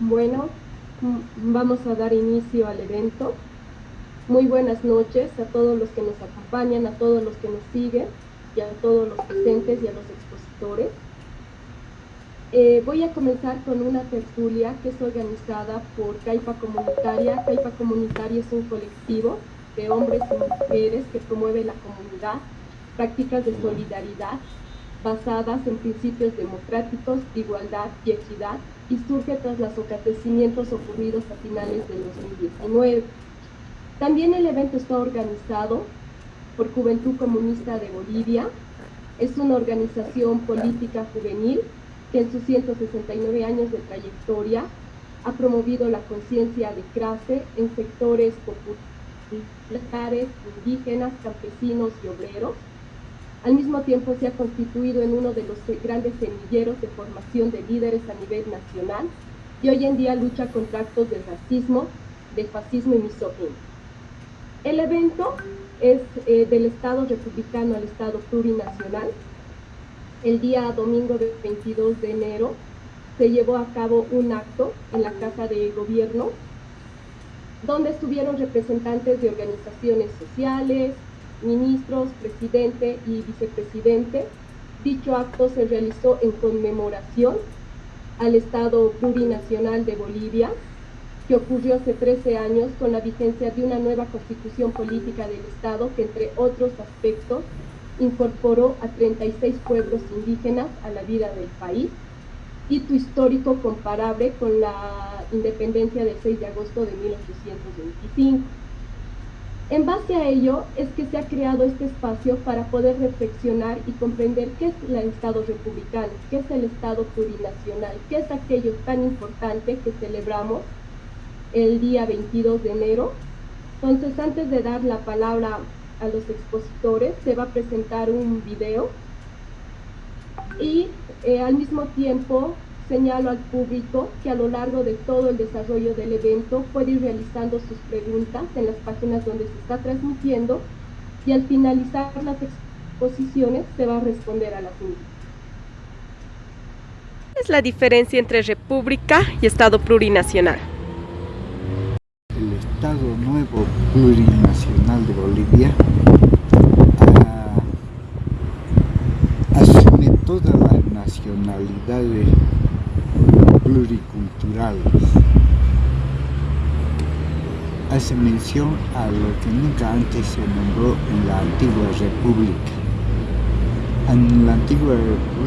Bueno, mm, vamos a dar inicio al evento. Muy buenas noches a todos los que nos acompañan, a todos los que nos siguen y a todos los presentes y a los expositores. Eh, voy a comenzar con una tertulia que es organizada por Caipa Comunitaria. Caipa Comunitaria es un colectivo de hombres y mujeres que promueve la comunidad, prácticas de solidaridad basadas en principios democráticos, igualdad y equidad, y surge tras los acontecimientos ocurridos a finales del 2019. También el evento está organizado por Juventud Comunista de Bolivia. Es una organización política juvenil que en sus 169 años de trayectoria ha promovido la conciencia de clase en sectores populares, indígenas, campesinos y obreros. Al mismo tiempo se ha constituido en uno de los grandes semilleros de formación de líderes a nivel nacional y hoy en día lucha contra actos de racismo, de fascismo y misoginia. El evento es eh, del Estado republicano al Estado plurinacional. El día domingo del 22 de enero se llevó a cabo un acto en la Casa de Gobierno donde estuvieron representantes de organizaciones sociales, ministros, presidente y vicepresidente. Dicho acto se realizó en conmemoración al Estado plurinacional de Bolivia, que ocurrió hace 13 años con la vigencia de una nueva constitución política del Estado que, entre otros aspectos, incorporó a 36 pueblos indígenas a la vida del país, hito histórico comparable con la independencia del 6 de agosto de 1825. En base a ello es que se ha creado este espacio para poder reflexionar y comprender qué es el Estado republicano, qué es el Estado plurinacional, qué es aquello tan importante que celebramos el día 22 de enero. Entonces, antes de dar la palabra a los expositores, se va a presentar un video y eh, al mismo tiempo señalo al público que a lo largo de todo el desarrollo del evento puede ir realizando sus preguntas en las páginas donde se está transmitiendo y al finalizar las exposiciones se va a responder a las mismas. ¿Cuál es la diferencia entre república y Estado plurinacional? El Estado Nuevo Plurinacional de Bolivia ah, asume todas las nacionalidades pluriculturales. Hace mención a lo que nunca antes se nombró en la antigua república. En la antigua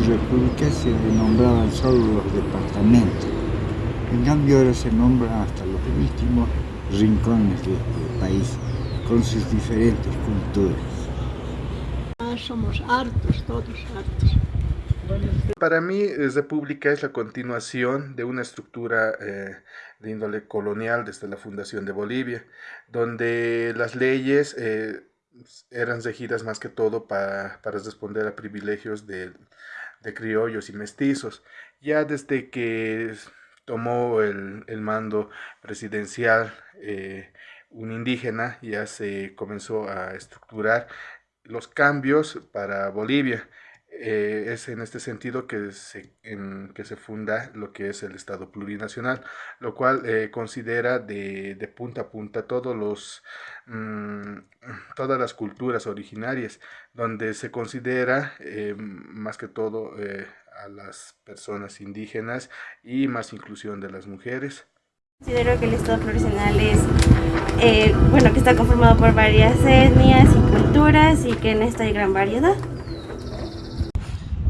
república se nombraban solo los departamentos. En cambio ahora se nombran hasta los últimos rincones del país, con sus diferentes culturas. Ah, somos hartos, todos hartos. Para mí, eh, República es la continuación de una estructura eh, de índole colonial desde la fundación de Bolivia, donde las leyes eh, eran regidas más que todo para, responder a privilegios de, criollos y mestizos. Ya desde que tomó el, mando presidencial un indígena, ya se comenzó a estructurar los cambios para Bolivia eh, es en este sentido que se, que se funda lo que es el Estado plurinacional, lo cual eh, considera de, de, punta a punta todos los, mm, todas las culturas originarias, donde se considera eh, más que todo a las personas indígenas y más inclusión de las mujeres. Considero que el Estado plurinacional es, bueno, que está conformado por varias etnias y culturas y que en esta hay gran variedad.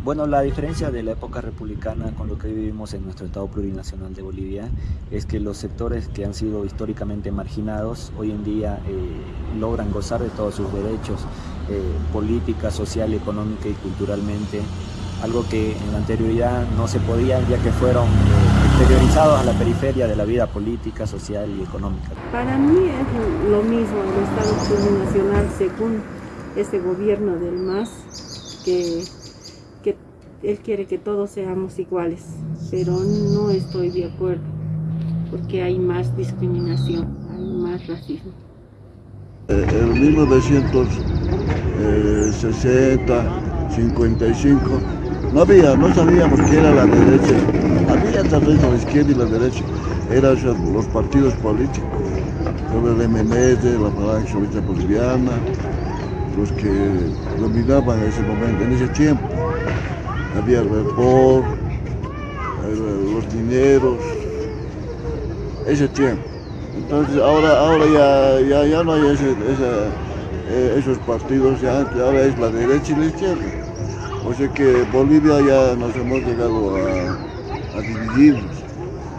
Bueno, la diferencia de la época republicana con lo que vivimos en nuestro Estado plurinacional de Bolivia es que los sectores que han sido históricamente marginados hoy en día eh, logran gozar de todos sus derechos eh, política, social, económica y culturalmente, algo que en la anterioridad no se podía ya que fueron eh, exteriorizados a la periferia de la vida política, social y económica. Para mí es lo mismo el Estado plurinacional según este gobierno del MAS que él quiere que todos seamos iguales, pero no estoy de acuerdo, porque hay más discriminación, hay más racismo. Eh, en 1960, 55, no había, no sabíamos qué era la derecha, había tal vez la izquierda y la derecha, eran los partidos políticos, el MNS, la Falange Socialista Boliviana, los que dominaban en ese momento, en ese tiempo. Había el report, los dineros, ese tiempo. Entonces ahora, ahora ya, ya, ya no hay ese, eh, esos partidos, ya, ahora es la derecha y la izquierda. O sea que Bolivia ya nos hemos llegado a, a dividirnos,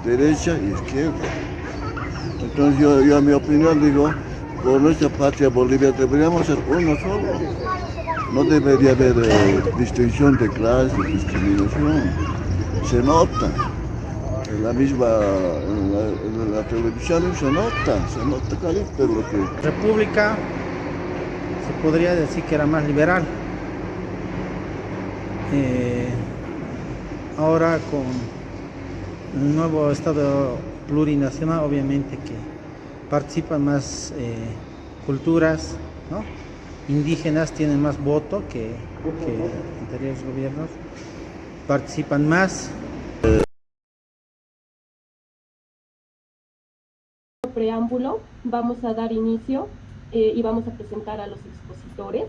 derecha y izquierda. Entonces yo, yo a mi opinión digo, por nuestra patria Bolivia deberíamos ser uno solo. No debería haber eh, distinción de clase, discriminación. Se nota. En la misma, televisión se nota, se nota clarito lo que... República se podría decir que era más liberal. Eh, ahora con el nuevo Estado plurinacional, obviamente que participan más eh, culturas, indígenas tienen más voto que, que anteriores gobiernos, participan más. Preámbulo, vamos a dar inicio eh, y vamos a presentar a los expositores.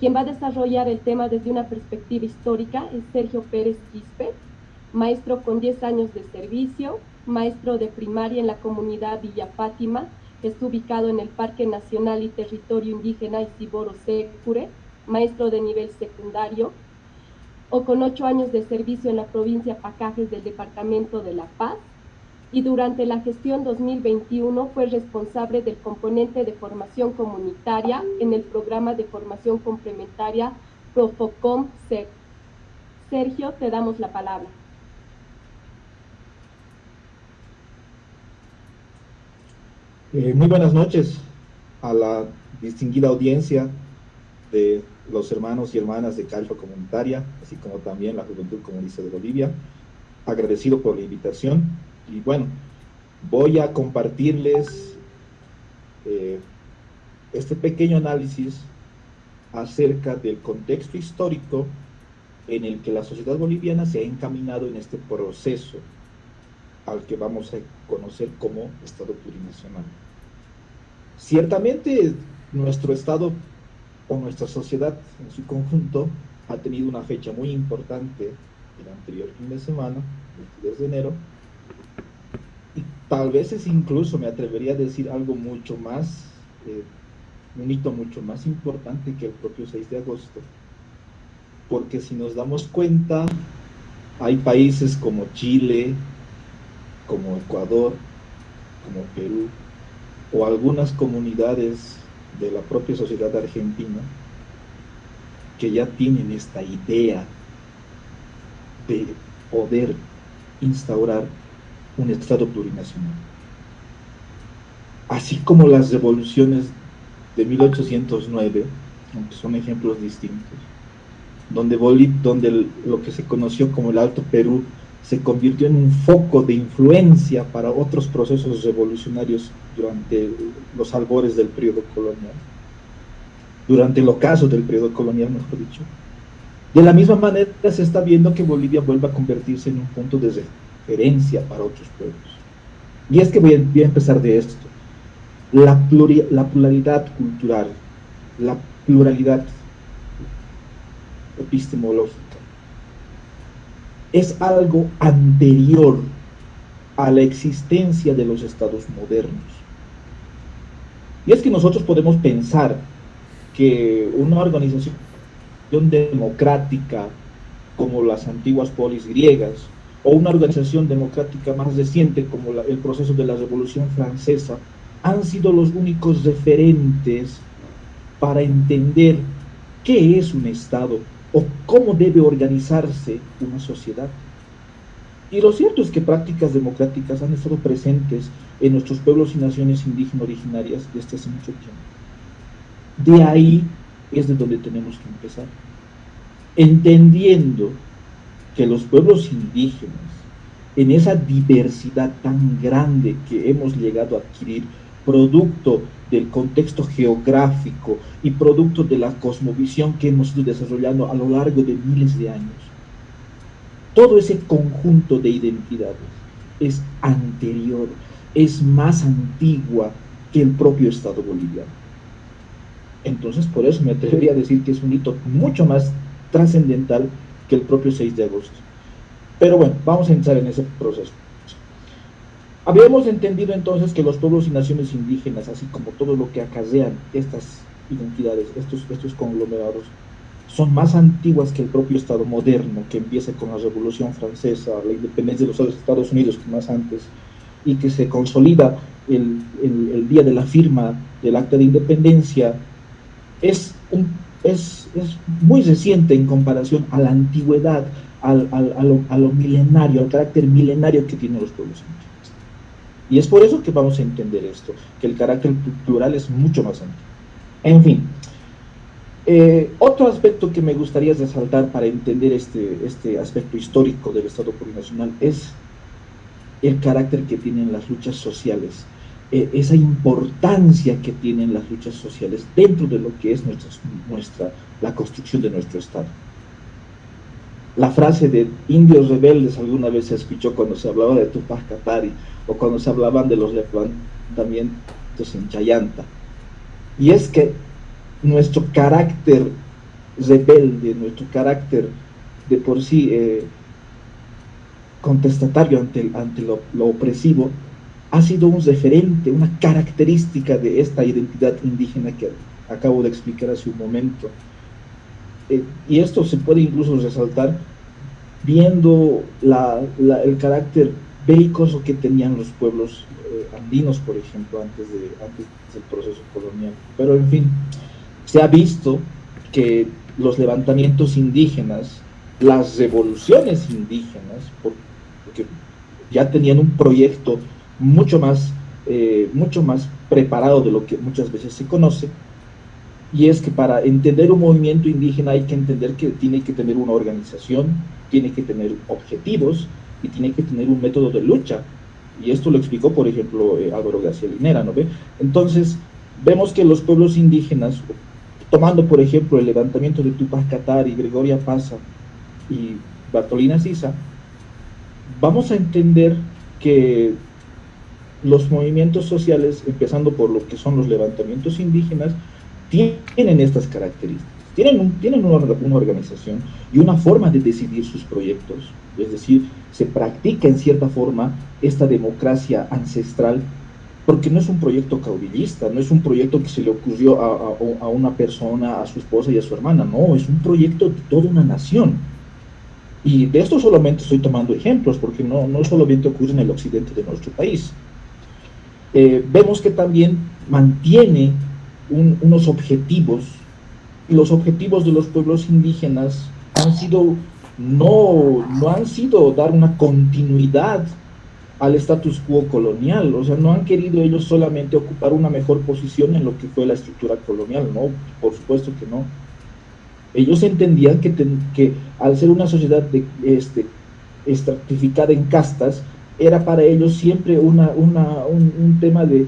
Quien va a desarrollar el tema desde una perspectiva histórica es Sergio Pérez Quispe, maestro con 10 años de servicio, maestro de primaria en la comunidad Villa Fátima, está ubicado en el Parque Nacional y Territorio Indígena Isiboro Secure, maestro de nivel secundario, o con ocho años de servicio en la provincia Pacajes del Departamento de La Paz, y durante la gestión 2021 fue responsable del componente de formación comunitaria en el programa de formación complementaria Profocom SEC. Sergio, te damos la palabra. Eh, muy buenas noches a la distinguida audiencia de los hermanos y hermanas de Calfa Comunitaria, así como también la Juventud Comunista de Bolivia. Agradecido por la invitación y bueno, voy a compartirles eh, este pequeño análisis acerca del contexto histórico en el que la sociedad boliviana se ha encaminado en este proceso al que vamos a conocer como Estado plurinacional. Ciertamente nuestro Estado o nuestra sociedad en su conjunto ha tenido una fecha muy importante el anterior fin de semana, el 22 de enero, y tal vez es incluso, me atrevería a decir algo mucho más, eh, un hito mucho más importante que el propio 6 de agosto, porque si nos damos cuenta, hay países como Chile, como Ecuador, como Perú, o algunas comunidades de la propia sociedad argentina que ya tienen esta idea de poder instaurar un Estado plurinacional. Así como las revoluciones de 1809, aunque son ejemplos distintos, donde, donde lo que se conoció como el Alto Perú se convirtió en un foco de influencia para otros procesos revolucionarios durante los albores del periodo colonial, durante el ocaso del periodo colonial, mejor dicho. De la misma manera se está viendo que Bolivia vuelve a convertirse en un punto de referencia para otros pueblos. Y es que voy a, empezar de esto. La, la pluralidad cultural, la pluralidad epistemológica, es algo anterior a la existencia de los estados modernos. Y es que nosotros podemos pensar que una organización democrática como las antiguas polis griegas o una organización democrática más reciente como el proceso de la Revolución Francesa han sido los únicos referentes para entender qué es un Estado o cómo debe organizarse una sociedad. Y lo cierto es que prácticas democráticas han estado presentes en nuestros pueblos y naciones indígenas originarias desde hace mucho tiempo. De ahí es de donde tenemos que empezar. Entendiendo que los pueblos indígenas, en esa diversidad tan grande que hemos llegado a adquirir, producto del contexto geográfico y producto de la cosmovisión que hemos ido desarrollando a lo largo de miles de años. Todo ese conjunto de identidades es anterior, es más antigua que el propio Estado boliviano. Entonces, por eso me atrevería a decir que es un hito mucho más trascendental que el propio 6 de agosto. Pero bueno, vamos a entrar en ese proceso. Habíamos entendido entonces que los pueblos y naciones indígenas, así como todo lo que acarrean estas identidades, estos, estos conglomerados, son más antiguas que el propio Estado moderno, que empieza con la Revolución Francesa, la independencia de los Estados Unidos, que más antes, y que se consolida el, el, día de la firma del Acta de Independencia, es, es, es muy reciente en comparación a la antigüedad, al, al, a, lo, a, lo, milenario, al carácter milenario que tienen los pueblos indígenas. Y es por eso que vamos a entender esto, que el carácter plural es mucho más antiguo. En fin, eh, otro aspecto que me gustaría resaltar para entender este, este aspecto histórico del Estado plurinacional es el carácter que tienen las luchas sociales, eh, esa importancia que tienen las luchas sociales dentro de lo que es nuestra, nuestra, la construcción de nuestro Estado. La frase de indios rebeldes alguna vez se escuchó cuando se hablaba de Tupac Katari o cuando se hablaban de los levantamientos en Chayanta. Y es que nuestro carácter rebelde, nuestro carácter de por sí eh, contestatario ante, ante lo, opresivo, ha sido un referente, una característica de esta identidad indígena que acabo de explicar hace un momento. Eh, y esto se puede incluso resaltar viendo el carácter belicoso que tenían los pueblos eh, andinos, por ejemplo, antes del proceso colonial. Pero en fin, se ha visto que los levantamientos indígenas, las revoluciones indígenas, porque ya tenían un proyecto mucho más, eh, mucho más preparado de lo que muchas veces se conoce, y es que para entender un movimiento indígena hay que entender que tiene que tener una organización, tiene que tener objetivos y tiene que tener un método de lucha. Y esto lo explicó, por ejemplo, eh, Álvaro García Linera, ¿no ve? Entonces, vemos que los pueblos indígenas tomando por ejemplo el levantamiento de Tupac Katari, Gregoria Pasa y Bartolina Sisa, vamos a entender que los movimientos sociales, empezando por lo que son los levantamientos indígenas, tienen estas características. Tienen, tienen una, una, organización y una forma de decidir sus proyectos, es decir, se practica en cierta forma esta democracia ancestral porque no es un proyecto caudillista, no es un proyecto que se le ocurrió a, una persona, a su esposa y a su hermana, no, es un proyecto de toda una nación. Y de esto solamente estoy tomando ejemplos, porque no, no solamente ocurre en el occidente de nuestro país. Eh, vemos que también mantiene unos objetivos, los objetivos de los pueblos indígenas han sido, no, no han sido dar una continuidad al status quo colonial, o sea, no han querido ellos solamente ocupar una mejor posición en lo que fue la estructura colonial, no, por supuesto que no. Ellos entendían que, que al ser una sociedad de, este, estratificada en castas, era para ellos siempre una, una, un, tema de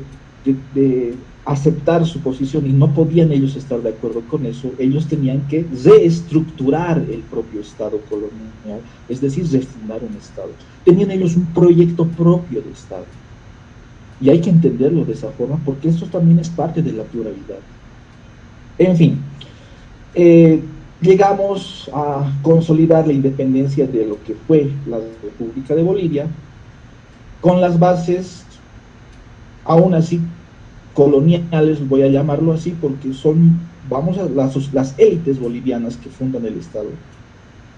aceptar su posición y no podían ellos estar de acuerdo con eso, ellos tenían que reestructurar el propio Estado colonial, es decir, refundar un Estado. Tenían ellos un proyecto propio de Estado. Y hay que entenderlo de esa forma porque esto también es parte de la pluralidad. En fin, eh, llegamos a consolidar la independencia de lo que fue la República de Bolivia con las bases aún así coloniales, voy a llamarlo así, porque son, vamos a las, élites bolivianas que fundan el Estado.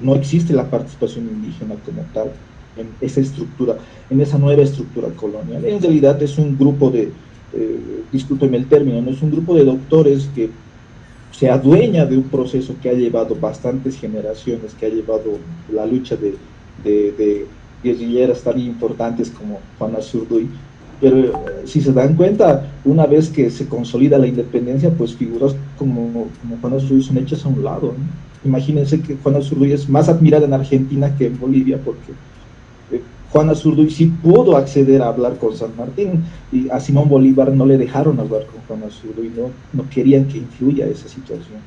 No existe la participación indígena como tal en esa estructura, en esa nueva estructura colonial. En realidad es un grupo de, eh, discúlpeme el término, no es un grupo de doctores que se adueña de un proceso que ha llevado bastantes generaciones, que ha llevado la lucha de guerrilleras tan importantes como Juana Zurduy, pero eh, si se dan cuenta, una vez que se consolida la independencia, pues figuras como, como Juana Zurduy son hechas a un lado. Imagínense que Juana Zurduy es más admirada en Argentina que en Bolivia, porque eh, Juana Zurduy sí pudo acceder a hablar con San Martín, y a Simón Bolívar no le dejaron hablar con Juana Zurduy, no, no querían que influya esa situación.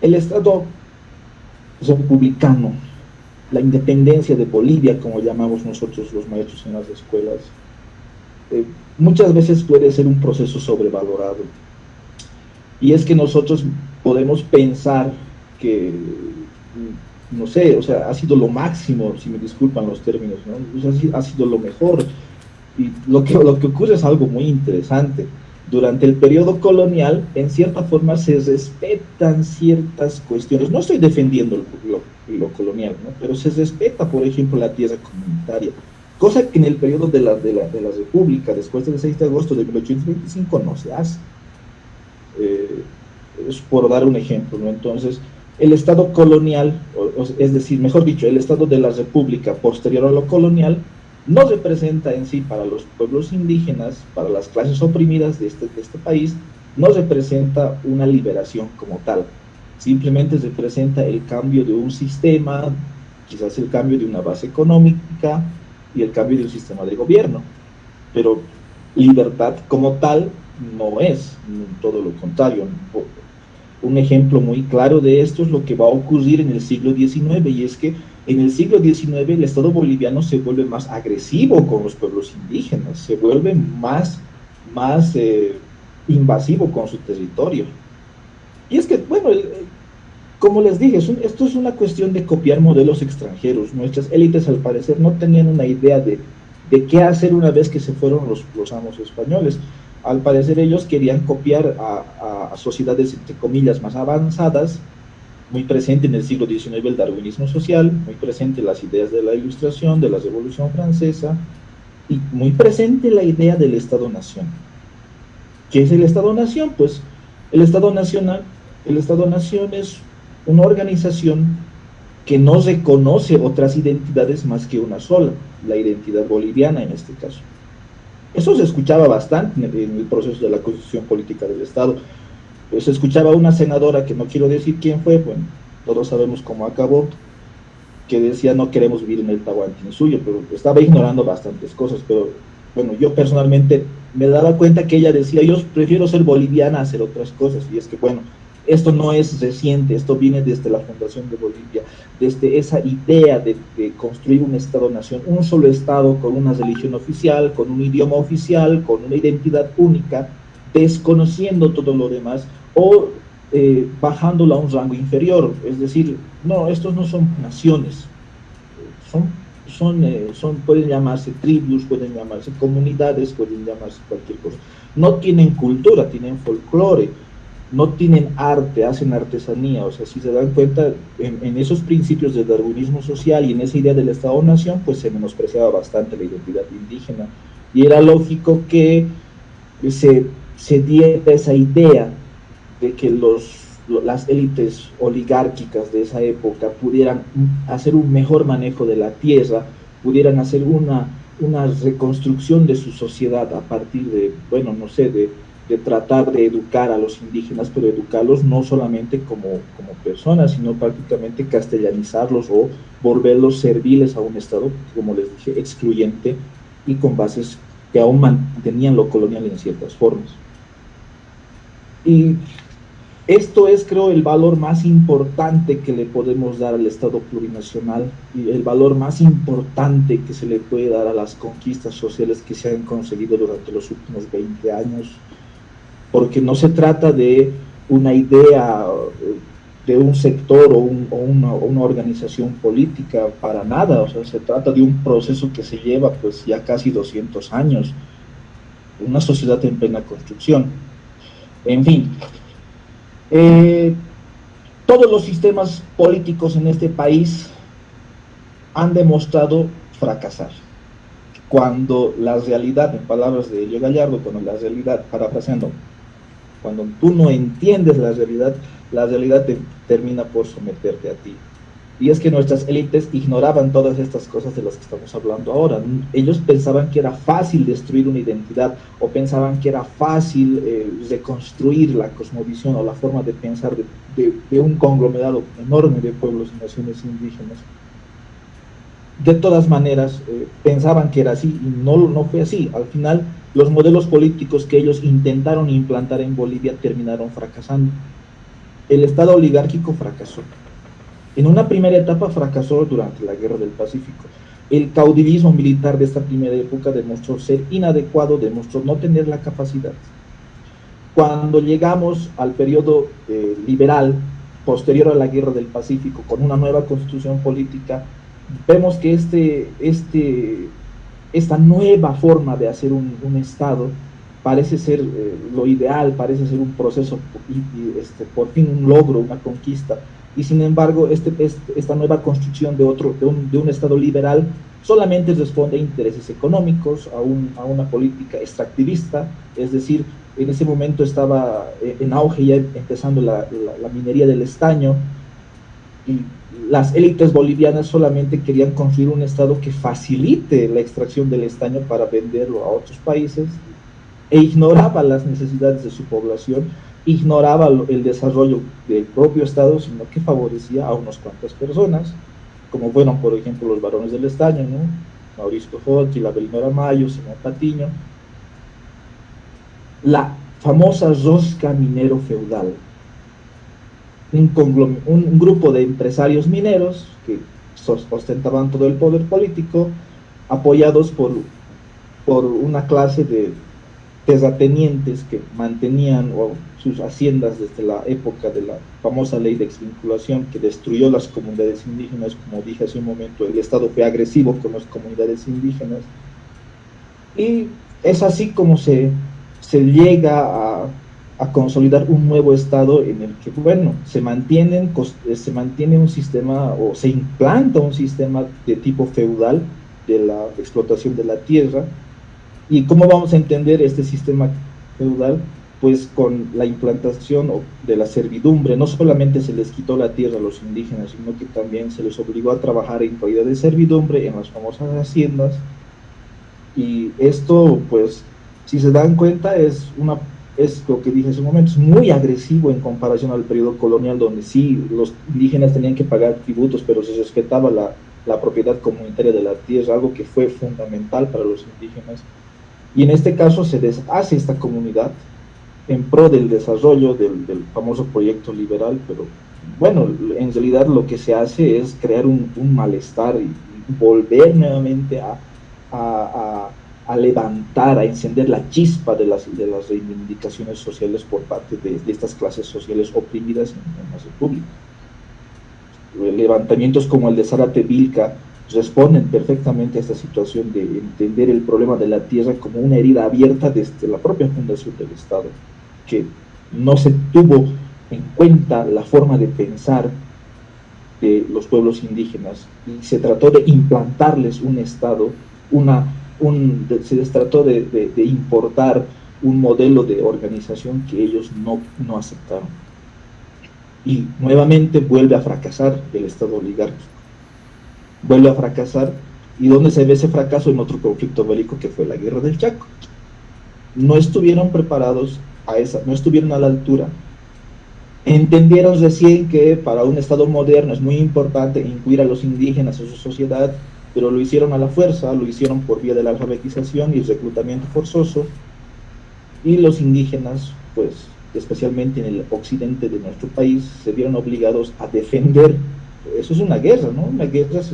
El Estado republicano la independencia de Bolivia, como llamamos nosotros los maestros en las escuelas, eh, muchas veces puede ser un proceso sobrevalorado. Y es que nosotros podemos pensar que, no sé, o sea, ha sido lo máximo, si me disculpan los términos, ¿no? ha sido lo mejor. Y lo que, lo que ocurre es algo muy interesante durante el periodo colonial, en cierta forma se respetan ciertas cuestiones. No estoy defendiendo lo, colonial, pero se respeta, por ejemplo, la tierra comunitaria, cosa que en el periodo de la, de la, de la República, después del 6 de agosto de 1825, no se hace. Eh, es por dar un ejemplo, ¿no? Entonces, el Estado colonial, es decir, mejor dicho, el Estado de la República posterior a lo colonial, no representa en sí para los pueblos indígenas, para las clases oprimidas de este, de este país, no representa una liberación como tal. Simplemente representa el cambio de un sistema, quizás el cambio de una base económica y el cambio de un sistema de gobierno. Pero libertad como tal no es, todo lo contrario. Un ejemplo muy claro de esto es lo que va a ocurrir en el siglo XIX y es que en el siglo XIX el Estado boliviano se vuelve más agresivo con los pueblos indígenas, se vuelve más, más eh, invasivo con su territorio. Y es que, bueno, como les dije, esto es una cuestión de copiar modelos extranjeros. Nuestras élites al parecer no tenían una idea de, de qué hacer una vez que se fueron los, los amos españoles. Al parecer ellos querían copiar a, a sociedades, entre comillas, más avanzadas, muy presente en el siglo XIX el darwinismo social, muy presente las ideas de la ilustración, de la revolución francesa, y muy presente la idea del Estado-Nación. ¿Qué es el Estado-Nación? Pues el Estado-Nacional, el Estado-Nación es una organización que no reconoce otras identidades más que una sola, la identidad boliviana en este caso. Eso se escuchaba bastante en el proceso de la constitución política del Estado pues escuchaba una senadora, que no quiero decir quién fue, bueno, todos sabemos cómo acabó, que decía no queremos vivir en el Tahuantín suyo, pero estaba ignorando bastantes cosas, pero bueno, yo personalmente me daba cuenta que ella decía, yo prefiero ser boliviana a hacer otras cosas, y es que bueno, esto no es reciente, esto viene desde la fundación de Bolivia, desde esa idea de, construir un Estado-nación, un solo Estado con una religión oficial, con un idioma oficial, con una identidad única, desconociendo todo lo demás, o eh, bajándola a un rango inferior, es decir, no, estos no son naciones, son, son, eh, son, pueden llamarse tribus, pueden llamarse comunidades, pueden llamarse cualquier cosa. No tienen cultura, tienen folclore, no tienen arte, hacen artesanía, o sea, si se dan cuenta, en, esos principios del darwinismo social y en esa idea del Estado-Nación, pues se menospreciaba bastante la identidad indígena, y era lógico que se, se diera esa idea de que los, las élites oligárquicas de esa época pudieran hacer un mejor manejo de la tierra, pudieran hacer una, una reconstrucción de su sociedad a partir de, bueno, no sé, de, de tratar de educar a los indígenas, pero educarlos no solamente como, como personas, sino prácticamente castellanizarlos o volverlos serviles a un Estado, como les dije, excluyente y con bases que aún mantenían lo colonial en ciertas formas. Y esto es, creo, el valor más importante que le podemos dar al Estado plurinacional y el valor más importante que se le puede dar a las conquistas sociales que se han conseguido durante los últimos 20 años, porque no se trata de una idea de un sector o, una, organización política para nada, o sea, se trata de un proceso que se lleva pues ya casi 200 años, una sociedad en plena construcción. En fin, eh, todos los sistemas políticos en este país han demostrado fracasar. Cuando la realidad, en palabras de Elio Gallardo, cuando la realidad, parafraseando, cuando tú no entiendes la realidad, la realidad te termina por someterte a ti. Y es que nuestras élites ignoraban todas estas cosas de las que estamos hablando ahora. Ellos pensaban que era fácil destruir una identidad o pensaban que era fácil eh, reconstruir la cosmovisión o la forma de pensar de, un conglomerado enorme de pueblos y naciones indígenas. De todas maneras, eh, pensaban que era así y no, no fue así. Al final, los modelos políticos que ellos intentaron implantar en Bolivia terminaron fracasando. El Estado oligárquico fracasó En una primera etapa fracasó durante la Guerra del Pacífico. El caudillismo militar de esta primera época demostró ser inadecuado, demostró no tener la capacidad. Cuando llegamos al periodo eh, liberal, posterior a la Guerra del Pacífico, con una nueva constitución política, vemos que este, este, esta nueva forma de hacer un, Estado parece ser eh, lo ideal, parece ser un proceso, este, por fin un logro, una conquista, y sin embargo este, este, esta nueva construcción de, otro, de, un, de un Estado liberal solamente responde a intereses económicos, a, un, a una política extractivista, es decir, en ese momento estaba eh, en auge ya empezando la, minería del estaño y las élites bolivianas solamente querían construir un estado que facilite la extracción del estaño para venderlo a otros países e ignoraba las necesidades de su población, ignoraba el desarrollo del propio estado, sino que favorecía a unas cuantas personas, como fueron por ejemplo los varones del estaño, ¿no? Mauricio Jotti, la Belinora Mayo, Simón Patiño, la famosa rosca minero feudal. Un, grupo de empresarios mineros que ostentaban todo el poder político, apoyados por, por una clase de terratenientes que mantenían sus haciendas desde la época de la famosa ley de exvinculación que destruyó las comunidades indígenas, como dije hace un momento, el Estado fue agresivo con las comunidades indígenas. Y es así como se se llega a, consolidar un nuevo estado en el que, bueno, se, mantienen, eh, se mantiene un sistema o se implanta un sistema de tipo feudal de la explotación de la tierra. ¿Y cómo vamos a entender este sistema feudal? Pues con la implantación de la servidumbre, no solamente se les quitó la tierra a los indígenas, sino que también se les obligó a trabajar en calidad de servidumbre en las famosas haciendas. Y esto, pues, si se dan cuenta, es, una, es lo que dije en ese momento, es muy agresivo en comparación al periodo colonial, donde sí, los indígenas tenían que pagar tributos, pero se respetaba la, la propiedad comunitaria de la tierra, algo que fue fundamental para los indígenas. Y en este caso se deshace esta comunidad en pro del desarrollo del, del, famoso proyecto liberal, pero bueno, en realidad lo que se hace es crear un, un malestar y volver nuevamente a, a, a levantar, a encender la chispa de las, de las reivindicaciones sociales por parte de, estas clases sociales oprimidas en, la República. Levantamientos como el de Zárate Vilca responden perfectamente a esta situación de entender el problema de la tierra como una herida abierta desde la propia fundación del Estado, que no se tuvo en cuenta la forma de pensar de los pueblos indígenas y se trató de implantarles un Estado, una se les trató de, importar un modelo de organización que ellos no, aceptaron. Y nuevamente vuelve a fracasar el Estado oligárquico. Vuelve a fracasar. ¿Y dónde se ve ese fracaso? En otro conflicto bélico que fue la Guerra del Chaco. No estuvieron preparados a esa, no estuvieron a la altura. Entendieron recién que para un Estado moderno es muy importante incluir a los indígenas en su sociedad, pero lo hicieron a la fuerza, lo hicieron por vía de la alfabetización y el reclutamiento forzoso, y los indígenas, pues especialmente en el occidente de nuestro país, se vieron obligados a defender, eso es una guerra, ¿no? Una guerra es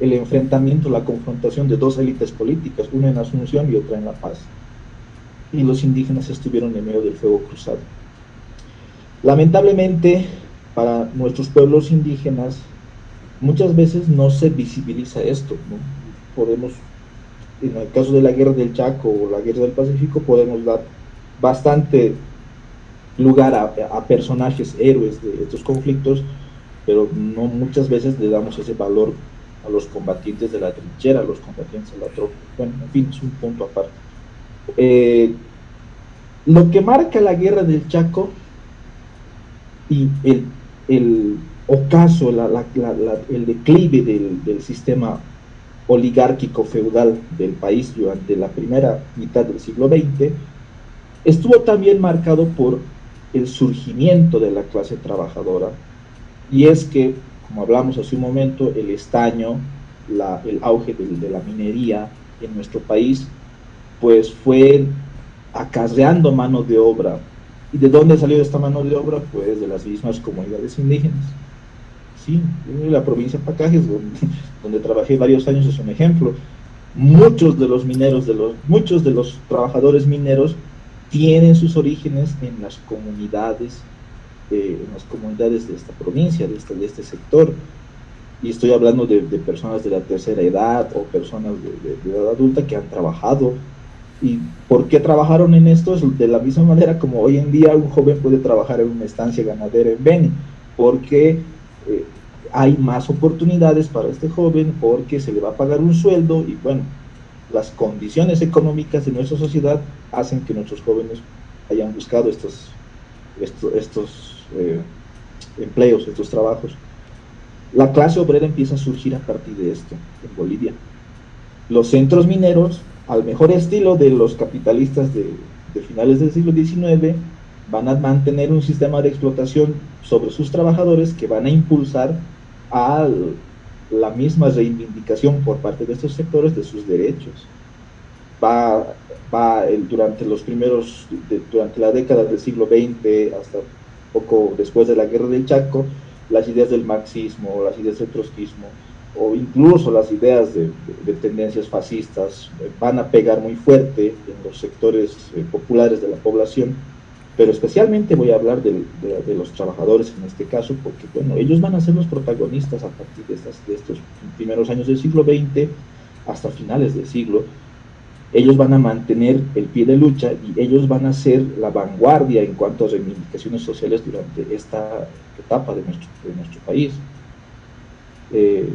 el, enfrentamiento, la confrontación de dos élites políticas, una en Asunción y otra en La Paz. Y los indígenas estuvieron en medio del fuego cruzado. Lamentablemente, para nuestros pueblos indígenas, muchas veces no se visibiliza esto. ¿no? Podemos, en el caso de la guerra del Chaco o la guerra del Pacífico, podemos dar bastante lugar a, personajes héroes de estos conflictos, pero no muchas veces le damos ese valor a los combatientes de la trinchera, a los combatientes de la tropa. Bueno, en fin, es un punto aparte. Eh, lo que marca la guerra del Chaco y el, el ocaso el declive del, sistema oligárquico feudal del país durante la primera mitad del siglo XX, estuvo también marcado por el surgimiento de la clase trabajadora, y es que, como hablamos hace un momento, el estaño, el auge de, de, la minería en nuestro país, pues fue acarreando mano de obra. ¿Y de dónde salió esta mano de obra? Pues de las mismas comunidades indígenas ¿sí? La provincia de Pacajes, donde, donde trabajé varios años, es un ejemplo. Muchos de los mineros, de los, muchos de los trabajadores mineros tienen sus orígenes en las comunidades, eh, en las comunidades de esta provincia, de este, de este sector. Y estoy hablando de, de personas de la tercera edad o personas de, de, edad adulta que han trabajado. ¿Y por qué trabajaron en esto? De la misma manera como hoy en día un joven puede trabajar en una estancia ganadera en Beni, porque eh, hay más oportunidades para este joven, porque se le va a pagar un sueldo y bueno, las condiciones económicas de nuestra sociedad hacen que nuestros jóvenes hayan buscado estos, estos, estos eh, empleos, estos trabajos. La clase obrera empieza a surgir a partir de esto en Bolivia. Los centros mineros, al mejor estilo de los capitalistas de, de finales del siglo XIX, van a mantener un sistema de explotación sobre sus trabajadores que van a impulsar a la misma reivindicación por parte de estos sectores de sus derechos. Va, va el, durante los primeros, durante la década del siglo XX hasta poco después de la guerra del Chaco, las ideas del marxismo, las ideas del trotskismo, o incluso las ideas de, de, de, tendencias fascistas van a pegar muy fuerte en los sectores eh, populares de la población pero especialmente voy a hablar de, los trabajadores en este caso, porque bueno, ellos van a ser los protagonistas a partir de, estos primeros años del siglo XX hasta finales del siglo. Ellos van a mantener el pie de lucha y ellos van a ser la vanguardia en cuanto a reivindicaciones sociales durante esta etapa de nuestro, de nuestro país. Eh,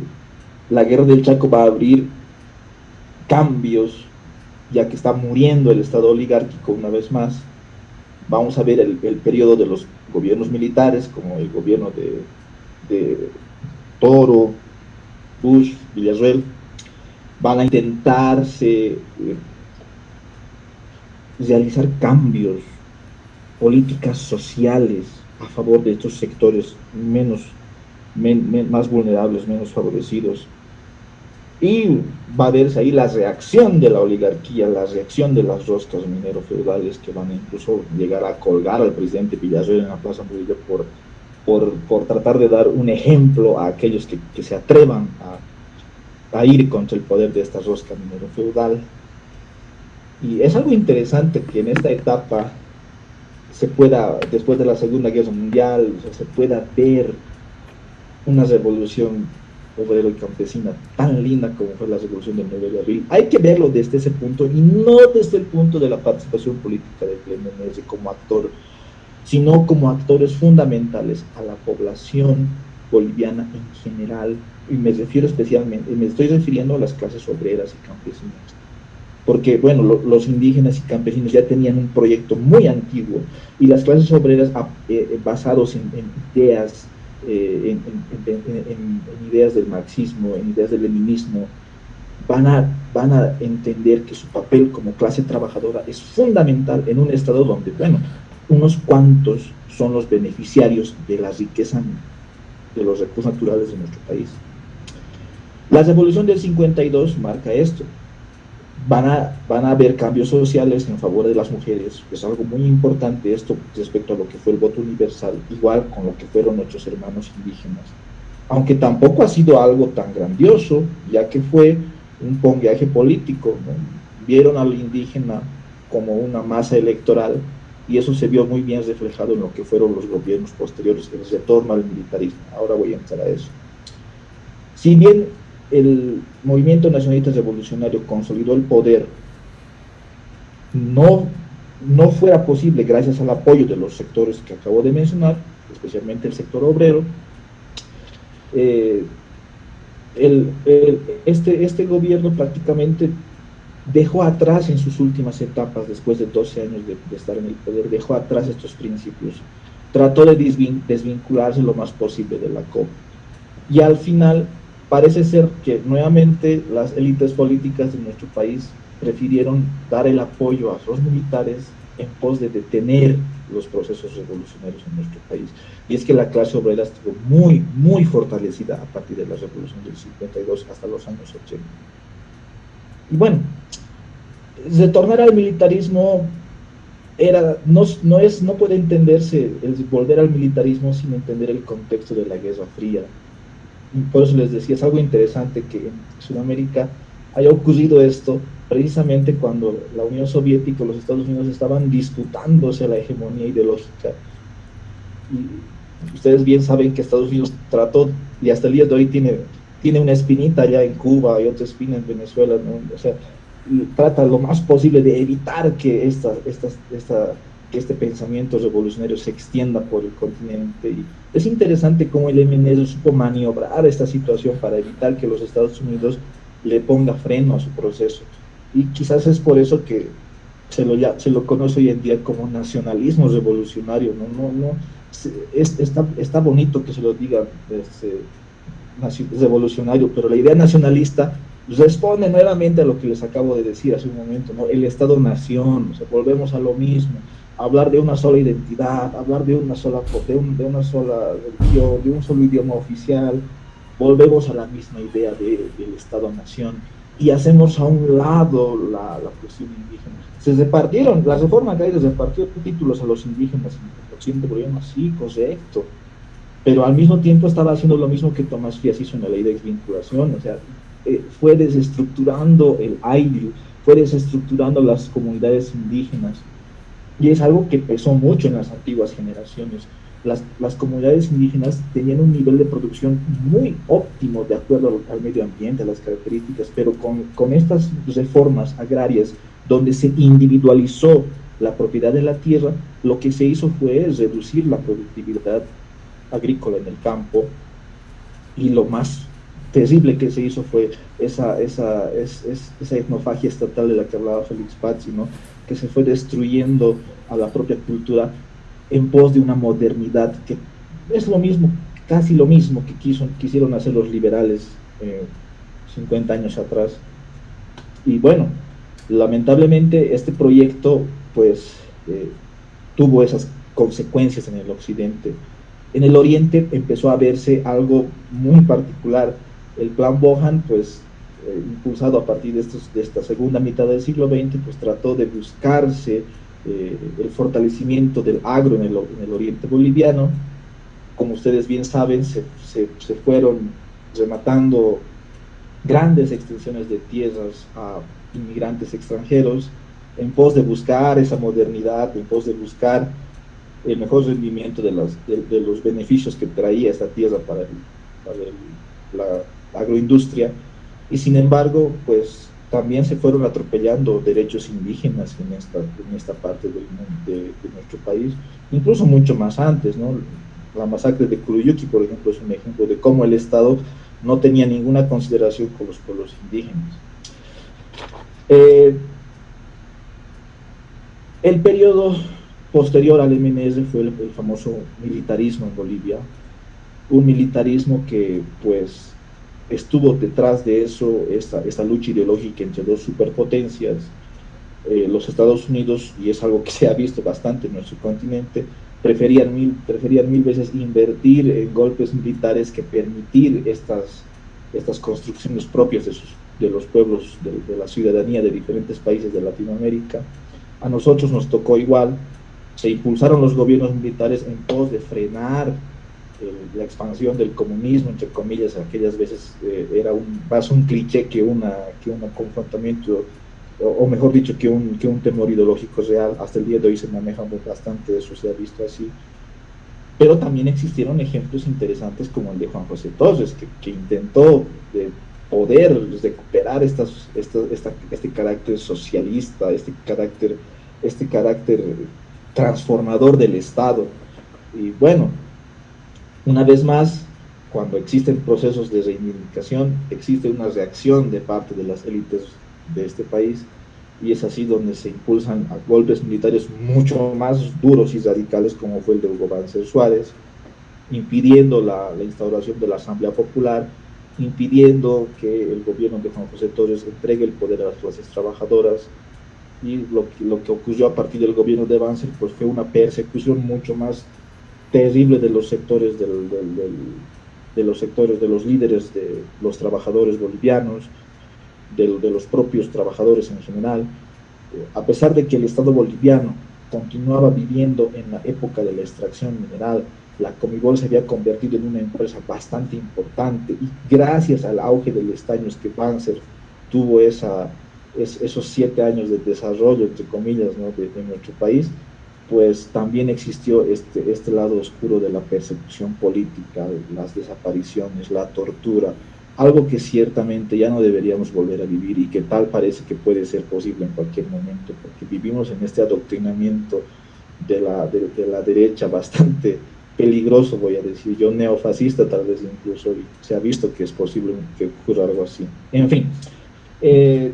la guerra del Chaco va a abrir cambios, ya que está muriendo el Estado oligárquico una vez más, vamos a ver el, periodo de los gobiernos militares, como el gobierno de, Toro, Bush, Villarreal, van a intentarse eh, realizar cambios, políticas sociales a favor de estos sectores menos, men, men, más vulnerables, menos favorecidos, y va a verse ahí la reacción de la oligarquía, la reacción de las roscas minero feudales que van a incluso llegar a colgar al presidente Villarreal en la Plaza Murillo por, por, por, tratar de dar un ejemplo a aquellos que, que se atrevan a, a, ir contra el poder de esta rosca minero feudal. Y es algo interesante que en esta etapa se pueda, después de la Segunda Guerra Mundial, se pueda ver una revolución obrero y campesina tan linda como fue la revolución del 9 de abril. Hay que verlo desde ese punto y no desde el punto de la participación política de Clemenesi como actor, sino como actores fundamentales a la población boliviana en general, y me refiero especialmente, me estoy refiriendo a las clases obreras y campesinas, porque bueno, lo, los indígenas y campesinos ya tenían un proyecto muy antiguo, y las clases obreras eh, basados en, en ideas eh, en, ideas del marxismo, en ideas del leninismo, van a, van a entender que su papel como clase trabajadora es fundamental en un estado donde, bueno, unos cuantos son los beneficiarios de la riqueza de los recursos naturales de nuestro país. La revolución del 52 marca esto, van a, van a haber cambios sociales en favor de las mujeres, es algo muy importante esto respecto a lo que fue el voto universal, igual con lo que fueron nuestros hermanos indígenas, aunque tampoco ha sido algo tan grandioso, ya que fue un pongueaje político, ¿no? vieron al indígena como una masa electoral y eso se vio muy bien reflejado en lo que fueron los gobiernos posteriores, el retorno al militarismo, ahora voy a entrar a eso. Si bien el movimiento nacionalista revolucionario consolidó el poder, no, no fuera posible gracias al apoyo de los sectores que acabo de mencionar, especialmente el sector obrero, eh, el, este, este gobierno prácticamente dejó atrás en sus últimas etapas, después de 12 años de, de estar en el poder, dejó atrás estos principios, trató de desvincularse lo más posible de la COP. Y al final parece ser que nuevamente las élites políticas de nuestro país prefirieron dar el apoyo a los militares en pos de detener los procesos revolucionarios en nuestro país. Y es que la clase obrera estuvo muy, muy fortalecida a partir de la revolución del 52 hasta los años 80. Y bueno, retornar al militarismo era, no, no, es, no puede entenderse el volver al militarismo sin entender el contexto de la Guerra Fría, por eso les decía, es algo interesante que en Sudamérica haya ocurrido esto precisamente cuando la Unión Soviética y los Estados Unidos estaban disputándose la hegemonía ideológica. Y ustedes bien saben que Estados Unidos trató, y hasta el día de hoy tiene, tiene una espinita allá en Cuba y otra espina en Venezuela, o sea, trata lo más posible de evitar que esta, esta, esta que este pensamiento revolucionario se extienda por el continente. Y es interesante cómo el MNS supo maniobrar esta situación para evitar que los Estados Unidos le ponga freno a su proceso. Y quizás es por eso que se lo, ya, se lo conoce hoy en día como nacionalismo revolucionario. No, no, no, es, está, está bonito que se lo diga este, revolucionario, pero la idea nacionalista responde nuevamente a lo que les acabo de decir hace un momento, ¿no? el Estado-nación, o sea, volvemos a lo mismo hablar de una sola identidad, hablar de una sola, de, de una sola religión, de un solo idioma oficial, volvemos a la misma idea de, del Estado-Nación y hacemos a un lado la, la, cuestión indígena. Se repartieron, la reforma se repartió títulos a los indígenas en el boliviano, sí, correcto, pero al mismo tiempo estaba haciendo lo mismo que Tomás Fías hizo en la ley de desvinculación, o sea, eh, fue desestructurando el AIDU, fue desestructurando las comunidades indígenas, y es algo que pesó mucho en las antiguas generaciones. Las, las, comunidades indígenas tenían un nivel de producción muy óptimo de acuerdo al, medio ambiente, a las características, pero con, con, estas reformas agrarias donde se individualizó la propiedad de la tierra, lo que se hizo fue reducir la productividad agrícola en el campo y lo más terrible que se hizo fue esa, esa, esa etnofagia estatal de la que hablaba Félix Pazzi, ¿no? Que se fue destruyendo a la propia cultura en pos de una modernidad que es lo mismo, casi lo mismo que quisieron hacer los liberales 50 eh, años atrás. Y bueno, lamentablemente este proyecto pues eh, tuvo esas consecuencias en el occidente. En el oriente empezó a verse algo muy particular. El plan Bohan pues eh, impulsado a partir de, estos, de esta segunda mitad del siglo XX, pues trató de buscarse eh, el fortalecimiento del agro en el, en el, oriente boliviano. Como ustedes bien saben, se, se, fueron rematando grandes extensiones de tierras a inmigrantes extranjeros en pos de buscar esa modernidad, en pos de buscar el mejor rendimiento de, las, de, los beneficios que traía esta tierra para, para la agroindustria y sin embargo, pues también se fueron atropellando derechos indígenas en esta, en esta parte del, de, de, nuestro país, incluso mucho más antes, ¿no? La masacre de Kuruyuki, por ejemplo, es un ejemplo de cómo el Estado no tenía ninguna consideración con los pueblos indígenas. Eh, el periodo posterior al MNS fue el, el famoso militarismo en Bolivia, un militarismo que pues estuvo detrás de eso esta, esta lucha ideológica entre dos superpotencias, eh, los Estados Unidos, y es algo que se ha visto bastante en nuestro continente, preferían mil, preferían mil veces invertir en golpes militares que permitir estas, estas construcciones propias de, sus, de los pueblos, de, de la ciudadanía de diferentes países de Latinoamérica. A nosotros nos tocó igual, se impulsaron los gobiernos militares en pos de frenar la expansión del comunismo, entre comillas, aquellas veces eh, era un, más un cliché que, una, que un confrontamiento, o, o, mejor dicho, que un, que un temor ideológico real. Hasta el día de hoy se maneja bastante eso, se ha visto así. Pero también existieron ejemplos interesantes como el de Juan José Torres, que, que intentó de poder recuperar estas, esta, esta, este carácter socialista, este carácter, este carácter transformador del Estado. Y bueno, una vez más, cuando existen procesos de reivindicación, existe una reacción de parte de las élites de este país y es así donde se impulsan golpes militares mucho más duros y radicales como fue el de Hugo Banzer Suárez, impidiendo la, la, instauración de la Asamblea Popular, impidiendo que el gobierno de Juan José Torres entregue el poder a las clases trabajadoras. Y lo, que ocurrió a partir del gobierno de Banzer pues fue una persecución mucho más terrible de los sectores del, del, del, de los sectores de los líderes de los trabajadores bolivianos, de, de los propios trabajadores en general, a pesar de que el Estado boliviano continuaba viviendo en la época de la extracción mineral, la Comibol se había convertido en una empresa bastante importante y gracias al auge del estaño es que Banzer tuvo esa, esos siete años de desarrollo, entre comillas, ¿no? de, de, nuestro país, pues también existió este, este lado oscuro de la persecución política, las desapariciones, la tortura, algo que ciertamente ya no deberíamos volver a vivir y que tal parece que puede ser posible en cualquier momento, porque vivimos en este adoctrinamiento de la, de, la derecha bastante peligroso, voy a decir yo, neofascista tal vez incluso, y se ha visto que es posible que ocurra algo así. En fin, eh,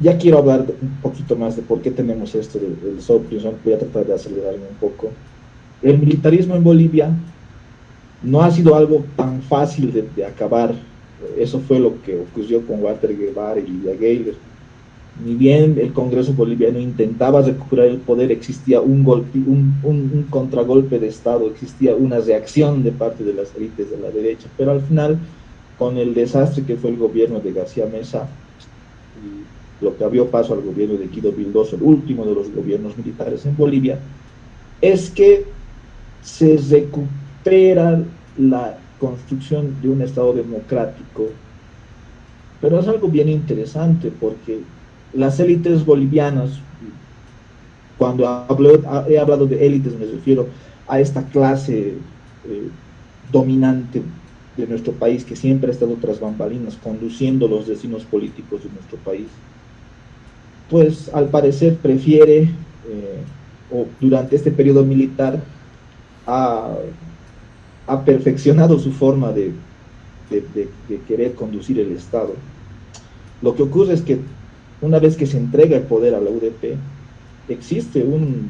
ya quiero hablar un poquito más de por qué tenemos esto del, del voy a tratar de acelerarme un poco. El militarismo en Bolivia no ha sido algo tan fácil de, acabar, eso fue lo que ocurrió con Walter Guevara y Lidia Geiger ni bien el Congreso boliviano intentaba recuperar el poder, existía un, golpe, un, un, contragolpe de Estado, existía una reacción de parte de las élites de la derecha, pero al final, con el desastre que fue el gobierno de García Mesa, y lo que abrió paso al gobierno de Guido Bildoso, el último de los gobiernos militares en Bolivia, es que se recupera la construcción de un Estado democrático, pero es algo bien interesante porque las élites bolivianas, cuando hablo, he hablado de élites me refiero a esta clase eh, dominante de nuestro país que siempre ha estado tras bambalinas conduciendo los destinos políticos de nuestro país, pues al parecer prefiere, eh, o durante este periodo militar, ha, perfeccionado su forma de, querer conducir el Estado. Lo que ocurre es que una vez que se entrega el poder a la UDP, existe un,